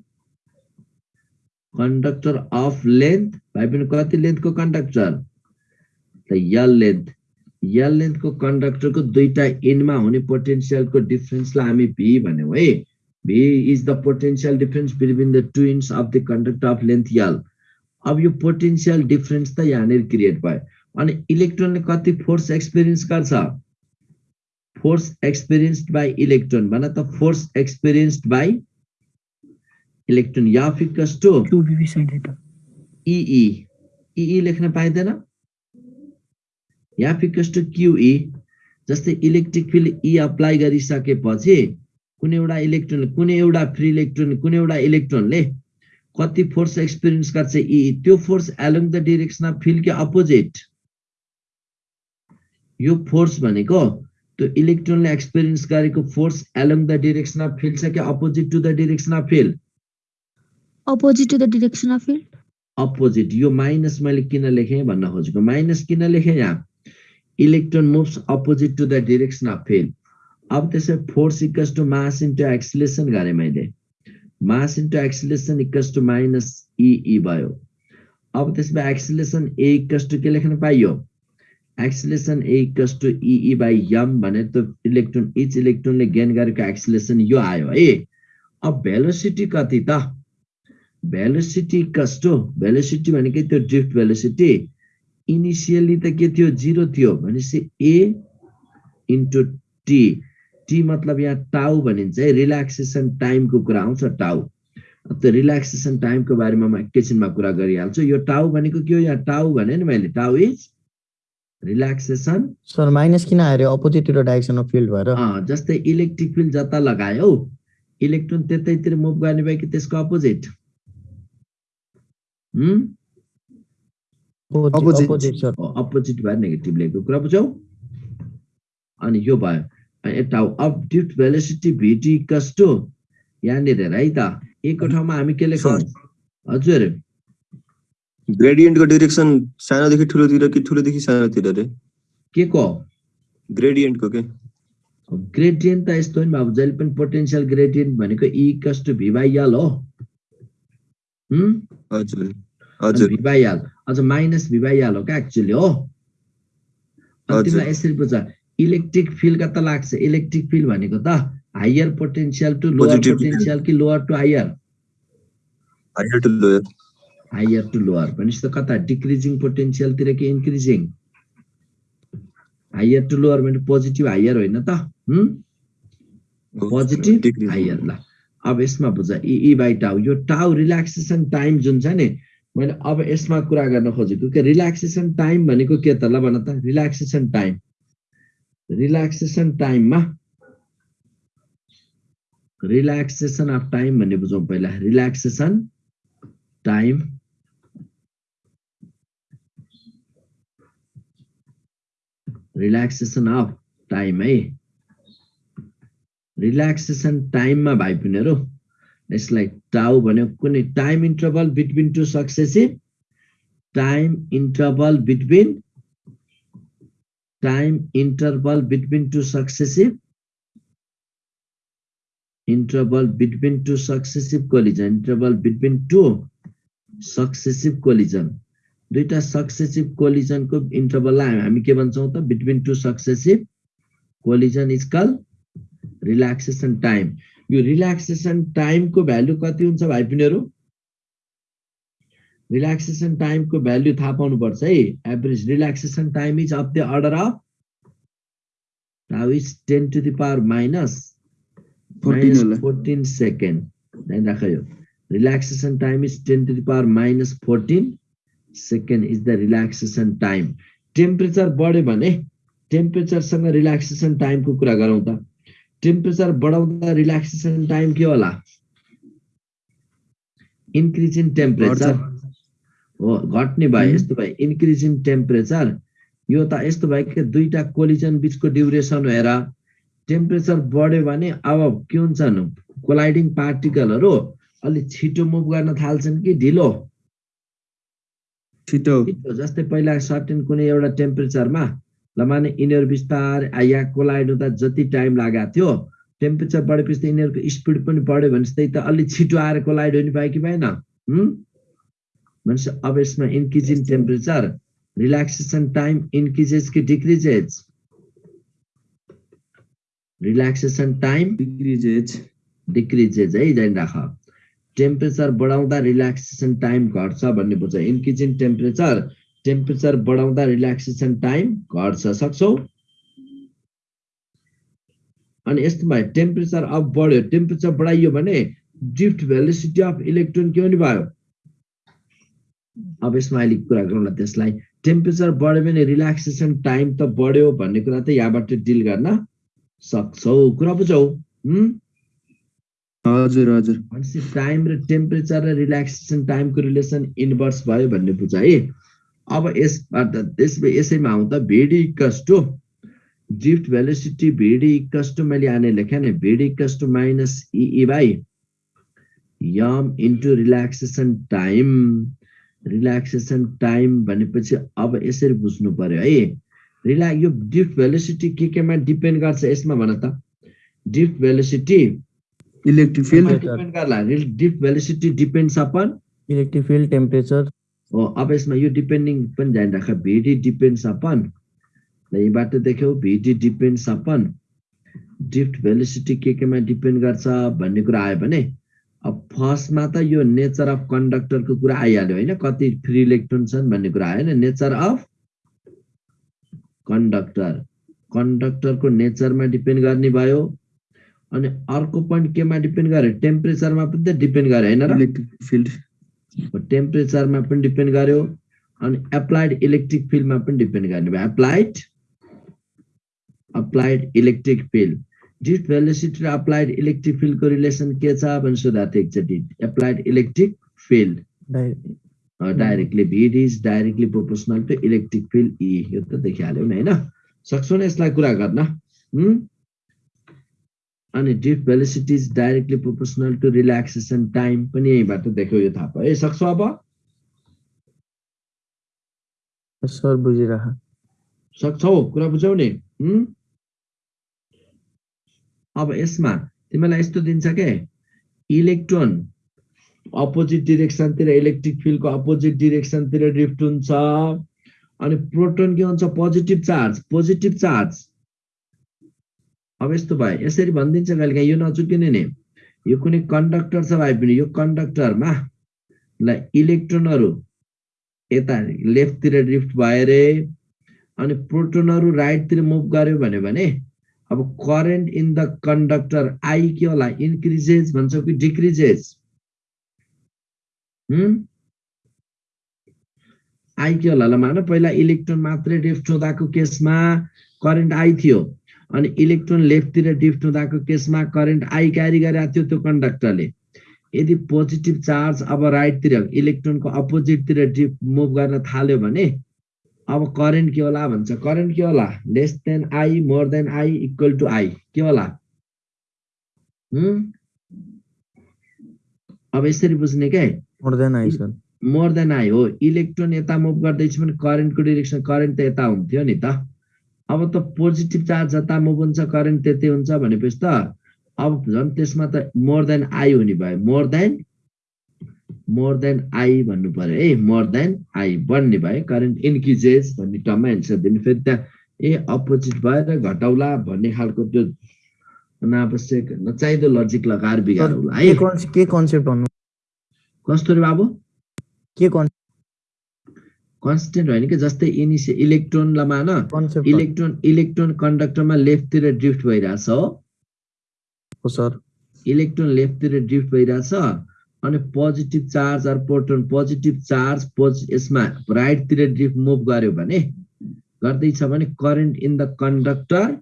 conductor of length भाइ पनि कति लेन्थको कन्डक्टर त यल लेन्थ यल लेन्थको कन्डक्टरको दुईटा एन्डमा हुने पोटेन्सियलको डिफरेन्सलाई हामी भी भन्यौँ है is the potential difference between the two ends of the conductor of length L अब यो पोटेन्सियल डिफरेन्स त यहाँनिर क्रिएट भयो अनि इलेक्ट्रोनले कति फोर्स एक्सपिरियन्स गर्छ force experienced by electron. भन त force experienced by electron. Yeah sin theta. EE EE लेख्न पाइँदैन या equals to QE जस्तै इलेक्ट्रिक फिल्ड E. अप्लाई गरिसकेपछि कुनै एउटा इलेक्ट्रोन कुनै एउटा फ्री इलेक्ट्रोन कुनै एउटा इलेक्ट्रोनले कति फोर्स एक्सपिरियन्स गर्छ E त्यो force along the direction of field के अपोजिट यो फोर्स भनेको त्यो इलेक्ट्रोनले एक्सपिरियन्स गरेको force along the direction of field छ कि opposite to the direction of field opposite to the direction of field? Opposite यो माइनस मैले किन लेखेँ भन्न खोजेको माइनस किन लेखेँ यहाँ? Electron moves opposite to the direction of field अब त्यसै force equals to mass into acceleration गरेँ मैले। Mass into acceleration equals to minus e E भयो। अब त्यसमा एक्सिलेसन ए इक्वस टु के लेख्न पाइयो? Acceleration A equals to E E by M भनेर त इलेक्ट्रोन इच इलेक्ट्रोनले गेन गरेको एक्सिलेसन यो आयो है। अब भेलोसिटी कति त? भेलोसिटी इक्वस टु भेलोसिटी भनेकै त्यो ड्रिफ्ट भेलोसिटी इनिसियली त के थियो? जिरो थियो। भनेपछि ए इन्टु टी टी मतलब यहाँ टाउ भनिन्छ। है रिल्याक्सेसन टाइमको कुरा आउँछ टाउ त्यो रिल्याक्सेसन टाइमको बारेमा म एकैछिनमा कुरा गरिहाल्छु। यो टाउ भनेको के हो? यहाँ टाउ भने नि मैले tau is relaxation sir minus किन आयो opposite to the direction of field भएर जस्तै इलेक्ट्रिक फिल्ड जता लगायो इलेक्ट्रोन त्यतैतिर मुभ गर्ने भयो कि त्यसको अपोजिट. अपोजिट भएर नेगेटिभ लेखेको कुरा बुझ्यौ? अनि यो भयो। यता of drift velocity VD equals to यहाँनिर हेर है त? एकको ठाउँमा हामी के लेख्छौँ हजुर। ग्रेडियन्टको डिरेक्सन सानोदेखि ठुलोतिर कि ठुलोदेखि सानोतिर रे? के को? ग्रेडियन्टको के ग्रेडियन्ट त यस्तो नि बाबु जहिले पनि पोटेन्सियल ग्रेडियन्ट भनेको E equals to V by L हो? हजुर। हजुर। अझ माइनस भी बाई एल हो क्या एक्चुअली हो? अनि। तिमीलाई यसरी बुझ। इलेक्ट्रिक फिल्ड कता लाग्छ। इलेक्ट्रिक फिल्ड भनेको त higher potential to lower. Potential कि lower to higher? Higher to lower higher to lower भनेपछि त कता? डिक्रिजिङ पोटेन्सियलतिर कि इन्क्रिजिङ? हायर टु लोवर भने पोजिटिभ हायर होइन त? पोजिटिभ. हायर। ल अब यसमा बुझ। E by tau. यो टाउ रिल्याक्सेसन टाइम जुन छ नि मैले अब यसमा कुरा गर्न खोजेको कि रिल्याक्सेसन टाइम भनेको के त? ल भन त। Relaxation time. रिल्याक्सेसन टाइममा रिल्याक्सेसन अफ टाइम भन्ने बुझौँ पहिला। Relaxation time relaxation of time है? रिल्याक्सेसन टाइममा भाइ बहिनीहरू यसलाई टाउ भन्यो कुनै time interval between two successive time interval between time interval between two successive interval between two successive collision interval between two successive collision दुईटा सक्सेसिभ कोलिजनको इन्टरभललाई हामी के भन्छौँ त? Between two successive collision is call relaxation time यो रिल्याक्सेसन टाइमको भ्यालु कति हुन्छ भाइ बहिनीहरू? रिल्याक्सेसन टाइमको भ्यालु थाहा पाउनुपर्छ है। Average relaxation time is of the order of tau is ten to the power minus 14 होला। फोर्टिन सेकेन्ड ध्यान राख यो relaxation time is ten to the power minus fourteen second is the relaxation time temperature बढ्यो भने टेम्परेचरसँग रिल्याक्सेसन टाइमको कुरा गरौँ त। टेम्परेचर बढाउँदा रिल्याक्सेसन टाइम के होला? इन्क्रिज इन टेम्परेचर घट्ने भयो यस्तो भयो इन्क्रिज इन टेम्परेचर यो त यस्तो भयो कि दुईटा कोलिजन बिचको ड्युरेसन हेर। टेम्परेचर बढ्यो भने अब के हुन्छन् कोलाइडिङ पार्टिकलहरू अलिक छिटो मुभ गर्न थाल्छन् कि ढिलो? छिटो। जस्तै पहिला सर्टेन कुनै एउटा टेम्परेचरमा ल माने यिनीहरू बिस्तारै यहाँ कोलाइड हुँदा जति टाइम लागेको थियो टेम्परेचर बढेपछि त यिनीहरूको स्पिड पनि बढ्यो भने त्यही त अलिक छिटो आएर कोलाइड हुने भयो कि भएन? भनेपछि अब यसमा increase in temperature relaxation time increases कि decreases relaxation time decreases decreases है जाइन राख टेम्परेचर बढाउँदा रिल्याक्सेसन टाइम घट्छ भन्ने बुझ इन्क्रिज इन टेम्परेचर टेम्परेचर बढाउँदा रिल्याक्सेसन टाइम घट्छ सक्छौ अनि यस्तो भयो टेम्परेचर अब बढ्यो टेम्परेचर बढाइयो भने ड्रिफ्ट भेलोसिटी अफ इलेक्ट्रोन के हुने भयो अब यसमा अहिले कुरा गरौँला त्यसलाई। टेम्परेचर बढ्यो भने रिल्याक्सेसन टाइम त बढ्यो भन्ने कुरा त यहाँबाट डिल गर्न सक्छौ। कुरा बुझौ हजुर हजुर। भनेपछि टाइम र टेम्परेचर र रिल्याक्सेसन टाइमको रिलेसन इन्भर्स भयो भन्ने बुझ है। अब यसबाट त्यस यसैमा आउँ त VD to drift velocity VD equals to मैले आने लेखेँ नि VD equals to minus e E by m into relaxation time relaxation time भनेपछि अब यसरी बुझ्नु पर्यो है। रिल्या यो ड्रिफ्ट भेलोसिटी के केमा डिपेन्ड गर्छ यसमा भन त। Drift velocity electric field depend गर्ला। Drift velocity depends upon electric field temperature हो अब यसमा यो डिपेन्डिङ पनि ध्यान राख। भिडी डिपेन्ड्स अपन ल यीबाट देख्यौ। V D depends upon drift velocity के केमा डिपेन्ड गर्छ भन्ने कुरा आयो भने अब फर्स्टमा त यो नेचर अफ कन्डक्टरको कुरा आइहाल्यो होइन। कति फ्री इलेक्ट्रोन छन् भन्ने कुरा आयो होइन। Nature of conductor. कन्डक्टरको नेचरमा डिपेन्ड गर्ने भयो अनि अर्को पोइन्ट केमा डिपेन्ड गर्यो? टेम्परेचरमा पनि त डिपेन्ड गर्यो होइन इलेक्ट्रिक फिल्ड टेम्परेचरमा पनि डिपेन्ड गर्यो अनि एप्लाइड इलेक्ट्रिक फिल्डमा पनि डिपेन्ड गर्ने भयो। Applied applied electric field velocity र अप्लाइड इलेक्ट्रिक फिल्डको रिलेसन के छ भने सोधा थियो एकचोटि applied electric field directly VD is directly proportional to electric field E यो त देखिहाल्यो नि होइन सक्छौ न यसलाई कुरा गर्न? अनि drift velocity is directly proportional to relaxation time पनि यहीँबाट देख्यो यो थाहा भयो है सक्छौ अब सर बुझिरह सक्छौ कुरा बुझौ नि हुँ? अब यसमा तिमीलाई यस्तो दिन्छ के? इलेक्ट्रोन अपोजिट डिरेक्सनतिर इलेक्ट्रिक फिल्डको अपोजिट डिरेक्सनतिर ड्रिफ्ट हुन्छ। अनि प्रोटोन के हुन्छ? पोजिटिभ चार्ज पोजिटिभ चार्ज अब यस्तो भयो। यसरी भनिदिन्छ कहिले काहीँ। यो नचुकिने नि। यो कुनै कन्डक्टर छ भाइ पनि यो कन्डक्टरमा ल इलेक्ट्रोनहरू यता लेफ्टतिर ड्रिफ्ट भयो अरे अनि प्रोटोनहरू राइटतिर मुभ गर्यो भने अब current in the conductor I के होला इन्क्रिजेज भन्छौ कि डिक्रिजेज आई के होला ल मान पहिला इलेक्ट्रोन मात्रै ड्रिफ्ट हुँदाको केसमा करेन्ट आई थियो। अनि इलेक्ट्रोन लेफ्टतिर ड्रिफ्ट हुँदाको केसमा करेन्ट आई क्यारी गरेको थियो त्यो कन्डक्टरले यदि पोजिटिभ चार्ज अब राइटतिर इलेक्ट्रोनको अपोजिटतिर ड्रिफ्ट मुभ गर्न थाल्यो भने अब करेन्ट के होला भन्छ। करेन्ट के होला? Less than I more than I equal to I के होला? अब यसरी बुझ्ने क्या more than I sir more than I हो। इलेक्ट्रोन यता मुभ गर्दैछ भने करेन्टको डिरेक्सन करेन्ट त यता हुन्थ्यो नि त। अब त पोजिटिभ चार्ज जता मुभ हुन्छ करेन्ट त्यतै हुन्छ भनेपछि त अब झन् त्यसमा त मोर देन आई हुने भयो। More than more than I भन्नु पर्यो है मोर देन आई बन्ने भयो। करेन्ट इन्क्रिजेस भन्ने टर्ममा एन्सर दिने। फेरि त्यहाँ ए अपोजिट भएर घटाउला भन्ने खालको त्यो अनावश्यक नचाहिँदो लजिक लगाएर बिगारौला है। के कन्स- के कन्सेप्ट भन्नु? कस्तो रे बाबु? के कन्सटेन्ट होइन कि? जस्तै इनिसिय इलेक्ट्रोनलाई मान इलेक्ट्रोन इलेक्ट्रोन कन्डक्टरमा लेफ्टतिर ड्रिफ्ट भइरहेछ हो। सर। इलेक्ट्रोन लेफ्टतिर ड्रिफ्ट भइरहेछ। अनि positive charge or proton positive charge pose यसमा राइटतिर ड्रिफ्ट मुभ गर्यो भने गर्दैछ भने करेन्ट इन द कन्डक्टर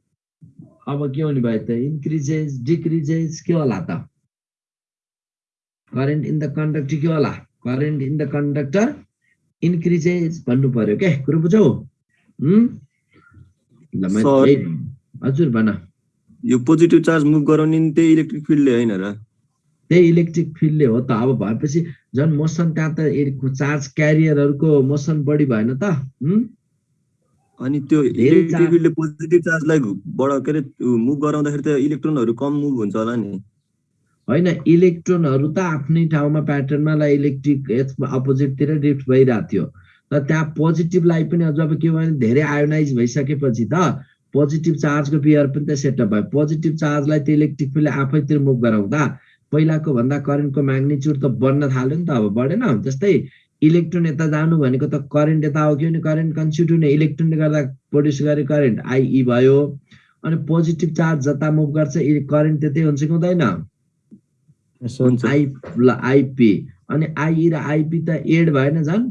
अब के हुने भयो त इन्क्रिजेस डिक्रिजेस के होला त? करेन्ट इन द कन्डक्टर के होला? Current in the conductor increases भन्नु पर्यो क्या कुरो बुझौ हजुर भन। यो पोजिटिभ चार्ज मुभ गराउने त्यही इलेक्ट्रिक फिल्डले होइन र? त्यही इलेक्ट्रिक फिल्डले हो त अब भएपछि झन् मोसन त्यहाँ त चार्ज क्यारियरहरूको मोसन बढी भएन त? अनि त्यो इलेक्ट्रिक फिल्डले पोजिटिभ चार्जलाई के अरे मुभ गराउँदाखेरि त इलेक्ट्रोनहरू कम मुभ हुन्छ होला नि। होइन इलेक्ट्रोनहरू त आफ्नै ठाउँमा प्याटर्नमा ला इलेक्ट्रिक अपोजिटतिर ड्रिफ्ट भइरहेको थियो। तर त्यहाँ पोजिटिभलाई पनि अझ अब के भयो भने धेरै आयोनाइज भइसकेपछि त पोजिटिभ चार्जको पेयर पनि त सेटअप भयो। पोजिटिभ चार्जलाई त्यो इलेक्ट्रिक फिल्डले आफैतिर मुभ गराउँदा पहिलाको भन्दा करेन्टको म्याग्निच्युड त बढ्न थाल्यो नि त अब बढेन। जस्तै इलेक्ट्रोन यता जानु भनेको त करेन्ट यता हो कि भने करेन्ट कन्स्युट हुने इलेक्ट्रोनले गर्दा प्रड्युस गरे करेन्ट आइई भयो। अनि पोजिटिभ चार्ज जता मुभ गर्छ करेन्ट त्यतै हुन्छ कि हुँदैन? आई ल आइपी अनि आइई र आइपी त एड भएन झन्।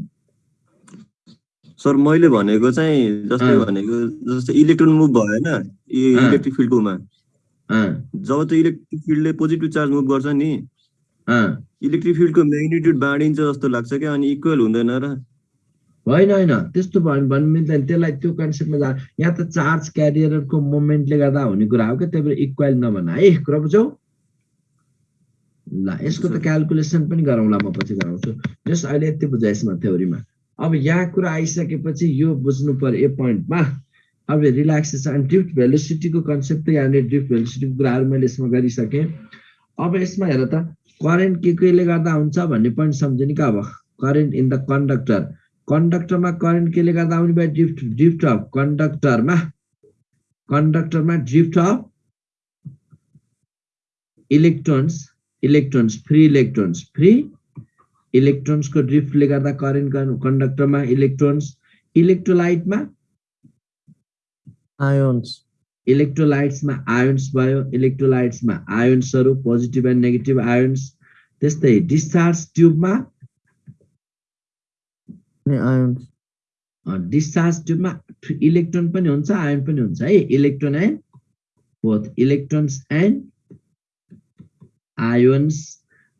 सर मैले भनेको चाहिँ जस्तै। भनेको जस्तै इलेक्ट्रोन मुभ भयो होइन यो अँ। इलेक्ट्रिक फिल्डकोमा जब त्यो इलेक्ट्रिक फिल्डले पोजिटिभ चार्ज मुभ गर्छ नि। इलेक्ट्रिक फिल्डको म्याग्निट्युड बाँडिन्छ जस्तो लाग्छ क्या अनि इक्वल हुँदैन र। होइन होइन। त्यस्तो भयो भन्नु मिल्दैन। त्यसलाई त्यो कन्सेप्टमा जा। यहाँ त चार्ज क्यारियरको मोमेन्टले गर्दा हुने कुरा हो क्या। त्यही भएर इक्वल नभन। है कुरा बुझौ ल यसको त क्यालकुलेसन पनि गरौँला म पछि गराउँछु। जस्ट अहिले यति बुझाइ यसमा थ्योरीमा। अब यहाँ कुरा आइसकेपछि यो बुझ्नु पर्यो यो पोइन्टमा अब रिल्याक्सेसन ड्रिफ्ट भेलोसिटीको कन्सेप्ट त यहाँनिर ड्रिफ्ट भेलोसिटीको कुराहरू मैले यसमा गरिसकेँ। अब यसमा हेर त करेन्ट के केले गर्दा हुन्छ भन्ने पोइन्ट सम्झ्यो नि अब करेन्ट इन द कन्डक्टर कन्डक्टरमा करेन्ट केले गर्दा आउने भयो? ड्रिफ्ट ड्रिफ्ट अफ कन्डक्टरमा कन्डक्टरमा drift of electrons electrons free electrons free इलेक्ट्रोन्सको ड्रिफ्टले गर्दा करेन्ट कन्डक्टरमा इलेक्ट्रोन्स इलेक्ट्रोलाइटमा आयोन्स इलेक्ट्रोलाइट्समा आयोन्स भयो इलेक्ट्रोलाइट्समा आयोन्सहरू पोजिटिभ एन्ड नेगेटिभ आयोन्स त्यस्तै डिस्चार्ज ट्युबमा आयोन्स डिस्चार्ज ट्युबमा इलेक्ट्रोन पनि हुन्छ आयन पनि हुन्छ है? Electron and both electrons and ions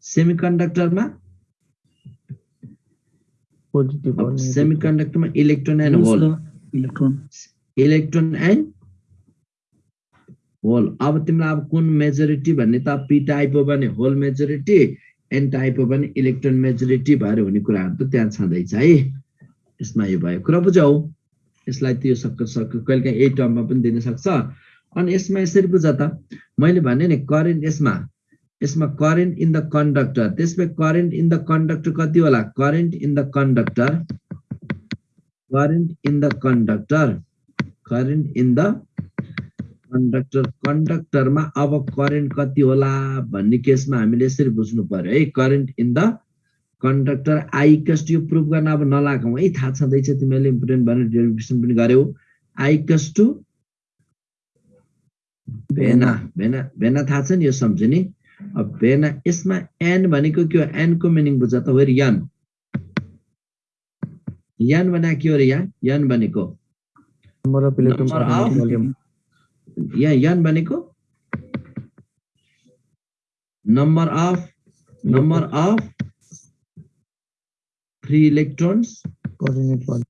सेमिकन्डक्टरमा. सेमिकन्डक्टरमा electron and hole electron electron and hole अब तिमीलाई अब कुन मेजोरिटी भन्ने त पी टाइप हो भने होल मेजोरिटी एन टाइप हो भने इलेक्ट्रोन मेजोरिटी भएर हुने कुराहरू त त्यहाँ छँदैछ है। यसमा यो भयो कुरा बुझौ। यसलाई त्यो सक् सक् कहिले काहीँ यही टर्ममा पनि दिन सक्छ। अनि यसमा यसरी बुझ त मैले भने नि करेन्ट यसमा यसमा करेन्ट इन द कन्डक्टर त्यसमा करेन्ट इन द कन्डक्टर कति होला? Current in the conductor current in the conductor current in the conductor कन्डक्टरमा अब करेन्ट कति होला भन्ने केसमा हामीले यसरी बुझ्नु पर्यो है। करेन्ट इन द कन्डक्टर आइकस्ट यो प्रुभ गर्न अब नलागौँ है। थाहा छँदैछ तिमीले इम्पोर्टेन्ट भनेर डेरिभेसन पनि गर्यौ। आइकस टु भेना भेना भेना थाहा छ नि यो सम्झ्यो नि अब भेना यसमा एन भनेको के हो? एनको मिनिङ बुझ त। वेरि यन। यन भने के हो रे यहाँ? यन भनेको Per unit of- volume. यहाँ यन भनेको number of number of free electrons unit volume.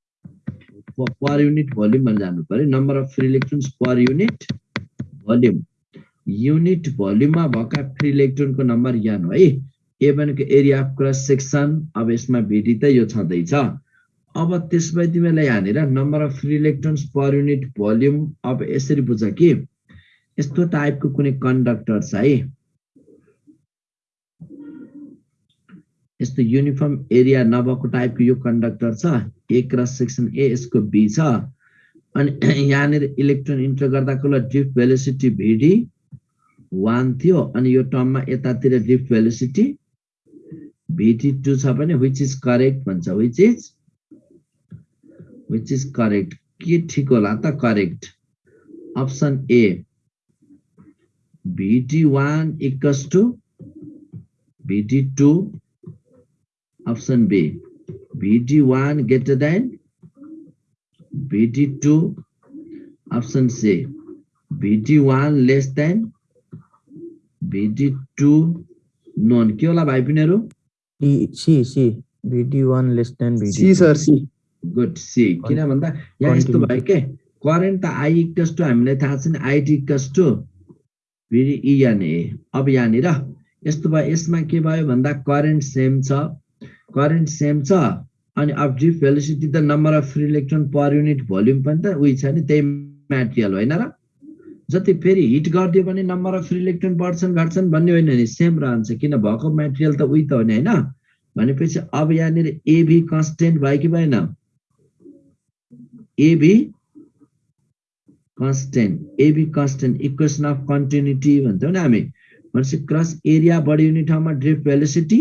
Per unit volume भनेर जानु पर्यो number of free electrons per unit volume unit भोल्युममा भएका फ्री इलेक्ट्रोनको नम्बर यान हो है ए भनेको एरिया अफ क्रस सेक्सन अब यसमा भेटी त यो छँदैछ अब त्यसपछि तिमीलाई यहाँनिर number of free electrons per unit volume अब यसरी बुझ कि। यस्तो टाइपको कुनै कन्डक्टर छ है। यस्तो युनिफर्म एरिया नभएको टाइपको यो कन्डक्टर छ। ए क्रस सेक्सन ए यसको बी छ। अनि यहाँनिर इलेक्ट्रोन इन्टर गर्दाको ल ड्रिफ्ट भेलोसिटी भिडी वान थियो। अनि यो टर्ममा यतातिर ड्रिफ्ट भेलोसिटी भिटी टू छ भने विच इज करेक्ट भन्छ। Which is which is correct के ठिक होला त correct option A VD one equals to VD two option B VD one greater than VD two option C VD one less than VD two none के होला भाइ पिनीहरू D, C, C. VD1 less than VD. C sir C good C किन भन्दा यहाँ यस्तो. भयो के? करेन्ट त आई इक्वस टु हामीलाई थाहा छ नि आइटी इक्वस टु फेरि इएनए अब यहाँनिर यस्तो भयो यसमा के भयो भन्दा करेन्ट सेम छ करेन्ट सेम छ अनि अब ड्रिफ्ट भेलोसिटी त number of free electron per unit volume पनि त उयो छ नि त्यही म्याटेरियल होइन र? जति फेरि हिट गरिदियो भने नम्बर अफ फ्री इलेक्ट्रोन बढ्छन् घट्छन् भन्ने होइन नि सेम रहन्छ किन भएको म्याटेरियल त उही त हो नि होइन? भनेपछि अब यहाँनिर एभी कन्सटेन्ट भयो कि भएन? AV constant AV constant equation of continuity भन्छौँ नि हामी। भनेपछि क्रस एरिया बढी हुने ठाउँमा ड्रिफ्ट भेलोसिटी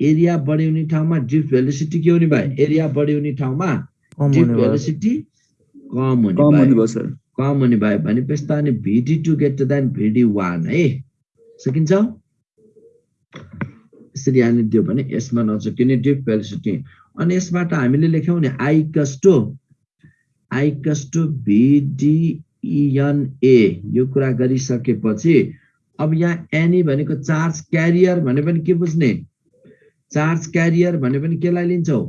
एरिया बढी हुने ठाउँमा ड्रिफ्ट भेलोसिटी के हुने भयो एरिया बढी हुने ठाउँमा कम ड्रिफ्ट भेलोसिटी कम हुने कम हुने भयो कम हुने भयो भनेपछि त अनि VD two greater than VD one है। सकिन्छ? यसरी यहाँनिर दियो भने यसमा नसकिने ड्रिफ्ट भेलोसिटी अनि यसबाट हामीले लेख्यौँ नि आई कस्टो आई कस्टो भिडिइएनए यो कुरा गरिसकेपछि अब यहाँ एनी भनेको चार्ज क्यारियर भने पनि के बुझ्ने? चार्ज क्यारियर भने पनि केलाई लिन्छौ?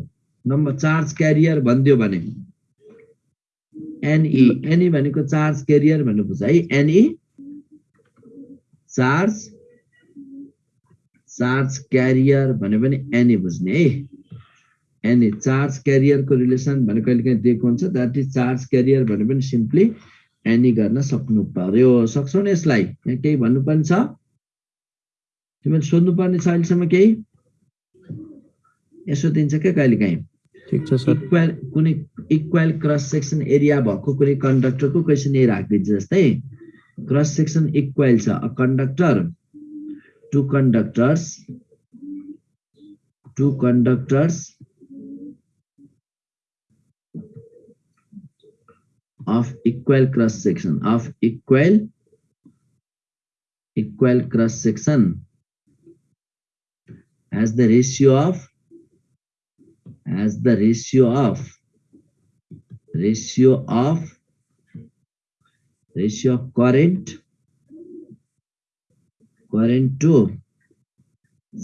नम्बर चार्ज क्यारियर भनिदियो भने। एनई एनई भनेको चार्ज क्यारियर भन्नु बुझ है। एनई चार्ज चार्ज क्यारियर भने पनि एनई बुझ्ने है। एनई चार्ज क्यारियरको रिलेसन भने कहिले काहीँ दिएको हुन्छ द्याट इज चार्ज क्यारियर भने पनि सिम्पली एनी गर्न सक्नु पर्यो। सक्छौ नि यसलाई? यहाँ केही भन्नुपर्ने छ? तिमीले सोध्नुपर्ने छ अहिलेसम्म केही? यसो दिन्छ क्या कहिले काहीँ? ठिक छ सर। इक्वल कुनै इक्वल क्रस सेक्सन एरिया भएको कुनै कन्डक्टरको क्वेसन यही राखिदिन्छ जस्तै क्रस सेक्सन इक्वल छ। A conductor two conductors two conductors of equal cross section of equal equal cross section. As the ratio of as the ratio of ratio of ratio of current current to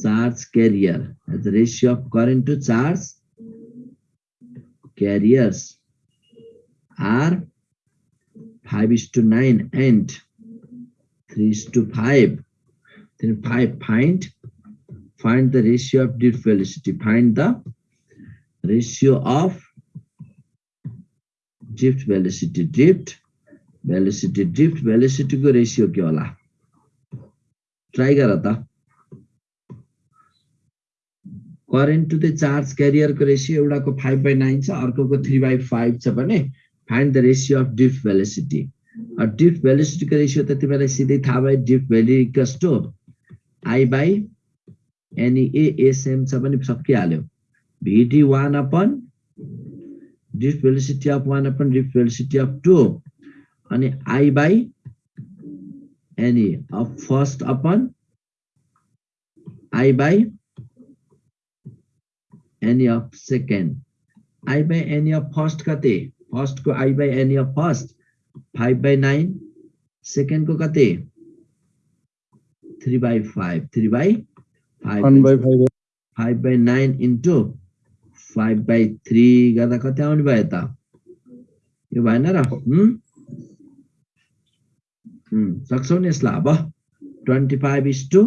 charge carrier. As the ratio of current to charge carriers are 5 is to 9 and 3 is to 5 then 5 find find the ratio of drift velocity find the ratio of drift velocity drift velocity drift velocity को ratio के होला ट्राई गर त करेन्ट टु द चार्ज क्यारियरको रेसियो एउटाको फाइभ बाई नाइन छ अर्कोको थ्री बाई फाइभ छ भने find the ratio of drift velocity drift भेलोसिटीको ratio त तिमीलाई सिधै थाहा भयो drift valley to I by N E A S M छ भने सकिहाल्यो VD one upon drift velocity of one upon drift velocity of two अनि I by nA of first upon I by nA of second I by N E of first कति? फर्स्टको I by N E of first five by nine सेकेन्डको कति? Three by five three by five five. By nine into five by three गर्दा कति आउने भयो त? यो भएन र? सक्छौ नि यसलाई अब। Twenty five is to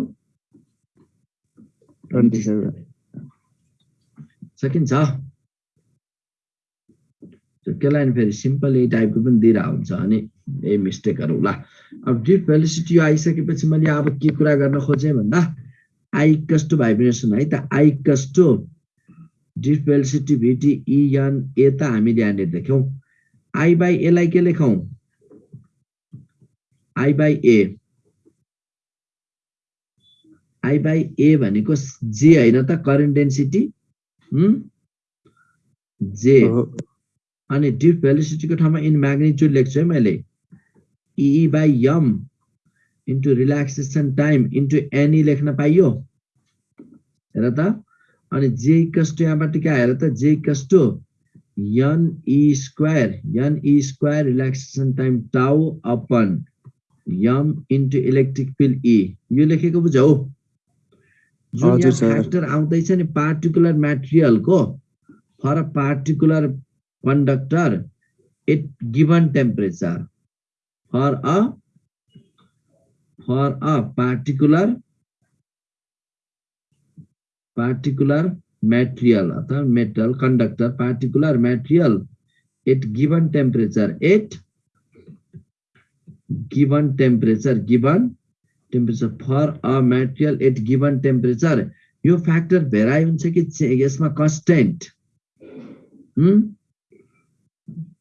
twenty seven. सकिन्छ। त्यो नि फेरि सिम्पल यही टाइपको पनि दिइरहेको हुन्छ अनि यही मिस्टेकहरू होला। अब डिप भेलिसिटी यो आइसकेपछि मैले अब के कुरा गर्न खोजेँ भन्दा आई कस्टो भाइब्रेसन है त I कस्टो drift velocity V T E N A त हामीले यहाँनिर देख्यौँ। आई बाई एलाई के लेखौँ? I by A I by A भनेको जे होइन त करेन्ट डेन्सिटी जे अनि डिप भेलिसिटीको ठाउँमा इन म्याग्निट्युड लेख्छु है मैले E by m into relaxation time into nA लेख्न पाइयो हेर त अनि जे कस्टो यहाँबाट के आएर त जे कस्टो n E square n E square relaxation time tau upon m into electric field E यो लेखेको बुझौ जुन यहाँ सर। फ्याक्टर आउँदैछ नि particular म्याटेरियलको for a particular conductor at given temperature for a for a particular particular material अथवा metal conductor particular material at given temperature at given temperature given temperature for a material at given temperature यो फ्याक्टर भेराइ हुन्छ कि यसमा कन्स्टेन्ट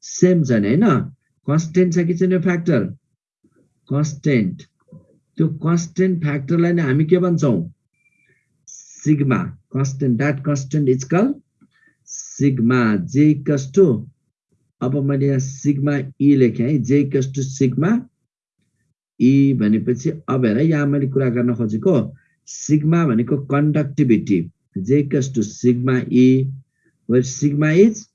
सेम छ नि होइन कन्सटेन्ट छ कि छैन फ्याक्टर कन्सटेन्ट त्यो कन्सटेन्ट फ्याक्टरलाई नै हामी के भन्छौँ sigma constant that constant is call sigma J to अब मैले यहाँ सिग्मा ई लेखेँ है जे टु सिग्मा ई भनेपछि अब हेर यहाँ मैले कुरा गर्न खोजेको सिग्मा भनेको conductivity J to sigma E sigma is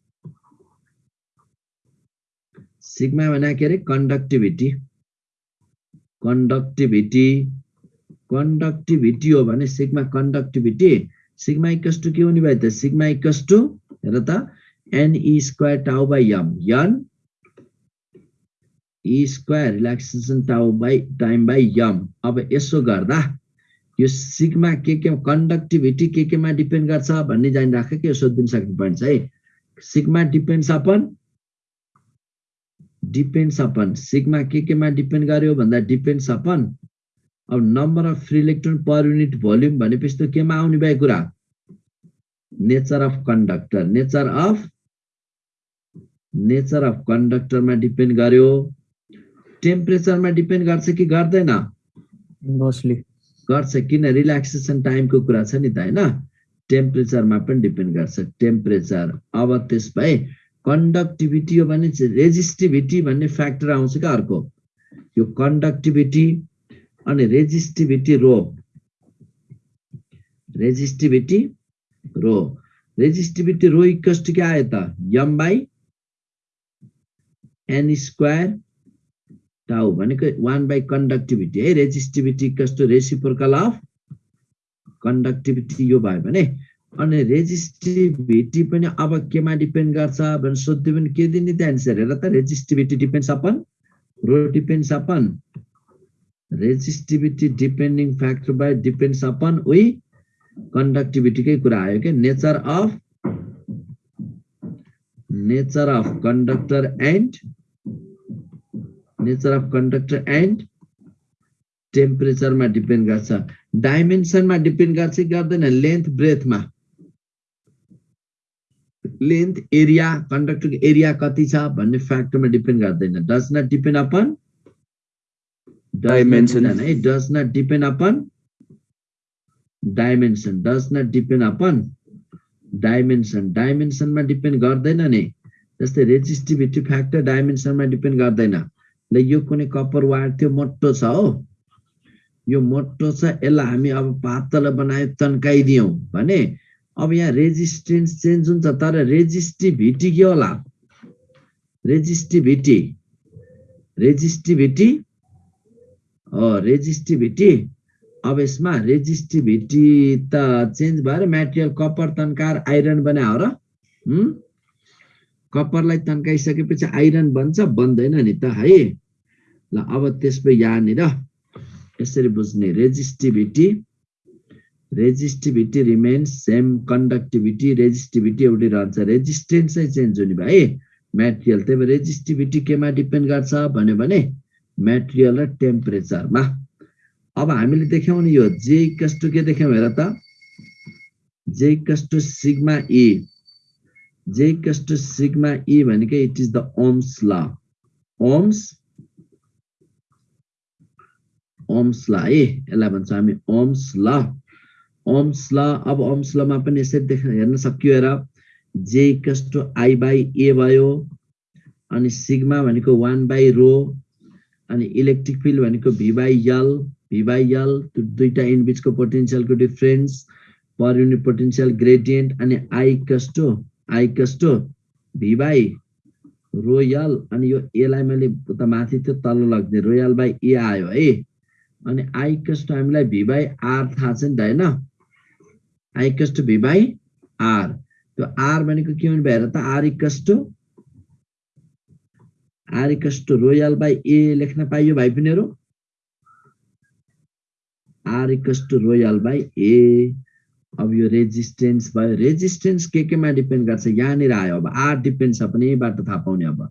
sigma भने के अरे कन्डक्टिभिटी कन्डक्टिभिटी कन्डक्टिभिटी हो भने sigma conductivity sigma equals to के हुने भयो त सिग्मा इक्वस टु हेर त NE square tau by m n E square relaxation tau by time by m अब यसो गर्दा यो सिग्मा के के कन्डक्टिभिटी के केमा डिपेन्ड गर्छ भन्ने जानिराख कि यो सोधिदिन सक्ने छ है sigma depends upon depends upon sigma के केमा डिपेन्ड गर्यो भन्दा डिपेन्ड्स अपन अब number of free electron per unit volume भनेपछि त केमा आउने भयो कुरा? Nature of conductor nature of nature of कन्डक्टरमा depend गर्यो टेम्परेचरमा डिपेन्ड गर्छ कि गर्दैन मोस्टली गर्छ किन रिल्याक्सेसन टाइमको कुरा छ नि? त होइन टेम्परेचरमा पनि डिपेन्ड गर्छ टेम्परेचर अब त्यस भए कन्डक्टिभिटी हो भने रेजिस्टिभिटी भन्ने फ्याक्टर आउँछ क्या अर्को। यो कन्डक्टिभिटी अनि resistivity rho. Resistivity rho. Resistivity rho equals to के आयो त? M by n square tau भनेको वान बाई कन्डक्टिभिटी है। Resistivity equals to reciprocal of conductivity यो भयो भने अनि रेजिस्टिभिटी पनि अब केमा डिपेन्ड गर्छ भनेर सोध्यो भने के दिने त एन्सर हेर त resistivity depends upon rho depends upon resistivity depending factor by depends upon उही कन्डक्टिभिटीकै कुरा आयो क्या nature of nature of conductor and nature of conductor and टेम्परेचरमा depend गर्छ। डाइमेन्सनमा डिपेन्ड गर्छ कि गर्दैन? लेन्थ ब्रेथमा लेन्थ एरिया कन्डक्टरको एरिया कति छ भन्ने फ्याक्टरमा डिपेन्ड गर्दैन। Does not depend upon Dimension. है does not depend upon dimension does not depend upon dimension डाइमेन्सनमा depend गर्दैन नि। जस्तै रेजिस्टिभिटी फ्याक्टर डाइमेन्सनमा डिपेन्ड गर्दैन। ल यो कुनै कपर वायर थियो मोटो छ हो। यो मोटो छ यसलाई हामी अब पातलो बनायो तन्काइदियौँ भने अब यहाँ रेजिस्टेन्स चेन्ज हुन्छ तर रेजिस्टिभिटी के होला? रेजिस्टिभिटी रेजिस्टिभिटी रेजिस्टिभिटी अब यसमा रेजिस्टिभिटी त चेन्ज भएर मेटेरियल कपर तन्काएर आइरन बनायो र? कपरलाई तन्काइसकेपछि आइरन बन्छ बन्दैन नि त है? ल अब त्यसपछि यहाँनिर यसरी बुझ्ने resistivity resistivity remains same conductivity resistivity एउटै रहन्छ। रेजिस्टेन्स चेन्ज हुने भयो है। मेटेरियल त्यही भएर रेजिस्टिभिटी केमा डिपेन्ड गर्छ भन्यो भने मेटेरियल र टेम्परेचरमा अब हामीले देख्यौँ नि यो जे कस्टो के देख्यौँ हेर त। जे कस्टो सिग्मा ई जे कस्टो सिग्मा ई भनेको it is the Ohm's law Ohm's Ohm's law है। यसलाई भन्छ हामी ओम्स ल ओम्स ल अब ओम्स लमा पनि यसरी देख्न हेर्न सकियो हेर जे कस्टो आई बाई ए भयो अनि सिग्मा भनेको वान बाई रो अनि इलेक्ट्रिक फिल्ड भनेको V by l V by l in बिचको पोटेन्सियलको difference per unit potential gradient अनि आई कस्टो आई कस्टो भी बाई रोयल अनि यो एलाई मैले उता माथि त्यो तल लग्ने रोयल बाई ए आयो है अनि आई कस्टो हामीलाई भी बाई आर थाहा छ नि त होइन आई कस्टो भी बाई आर आर भनेको के हुने भएर त आर आर इकस्टो रोयल बाई ए लेख्न पाइयो भाइ आर रोयल बाई ए अब यो रेजिस्टेन्स भयो रेजिस्टेन्स के केमा डिपेन्ड गर्छ यहाँनिर आयो अब आर डिपेन्ड्स अपन थाहा पाउने अब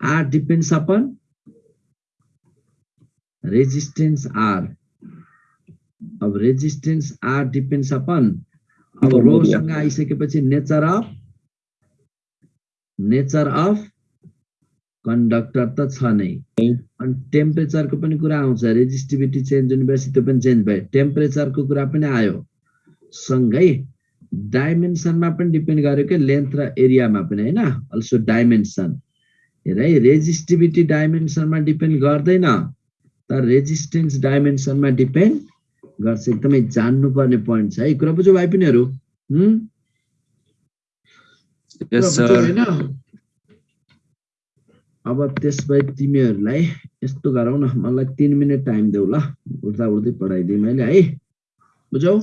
R depends upon resistance R अब रेजिस्टेन्स आर डिपेन्ड्स अपन अब रोसँग आइसकेपछि nature of nature of conductor त छ नै। अनि टेम्परेचरको पनि कुरा आउँछ रेजिस्टिभिटी चेन्ज हुनेपछि त्यो पनि चेन्ज भयो। टेम्परेचरको कुरा पनि आयो। सँगै डाइमेन्सनमा पनि डिपेन्ड गर्यो कि लेन्थ र एरियामा पनि होइन? अल्सो डाइमेन्सन हेर है रेजिस्टिभिटी डाइमेन्सनमा डिपेन्ड गर्दैन। तर रेजिस्टेन्स डाइमेन्सनमा डिपेन्ड गर्छ एकदमै जान्नुपर्ने पोइन्ट छ है। कुरा बुझ्यो भाइ पिनीहरू? सर होइन? अब त्यसपछि तिमीहरूलाई यस्तो गरौँ न मलाई तिन मिनट टाइम देऊ ल। उठ्दा उठ्दै पढाइदिएँ मैले है। बुझौ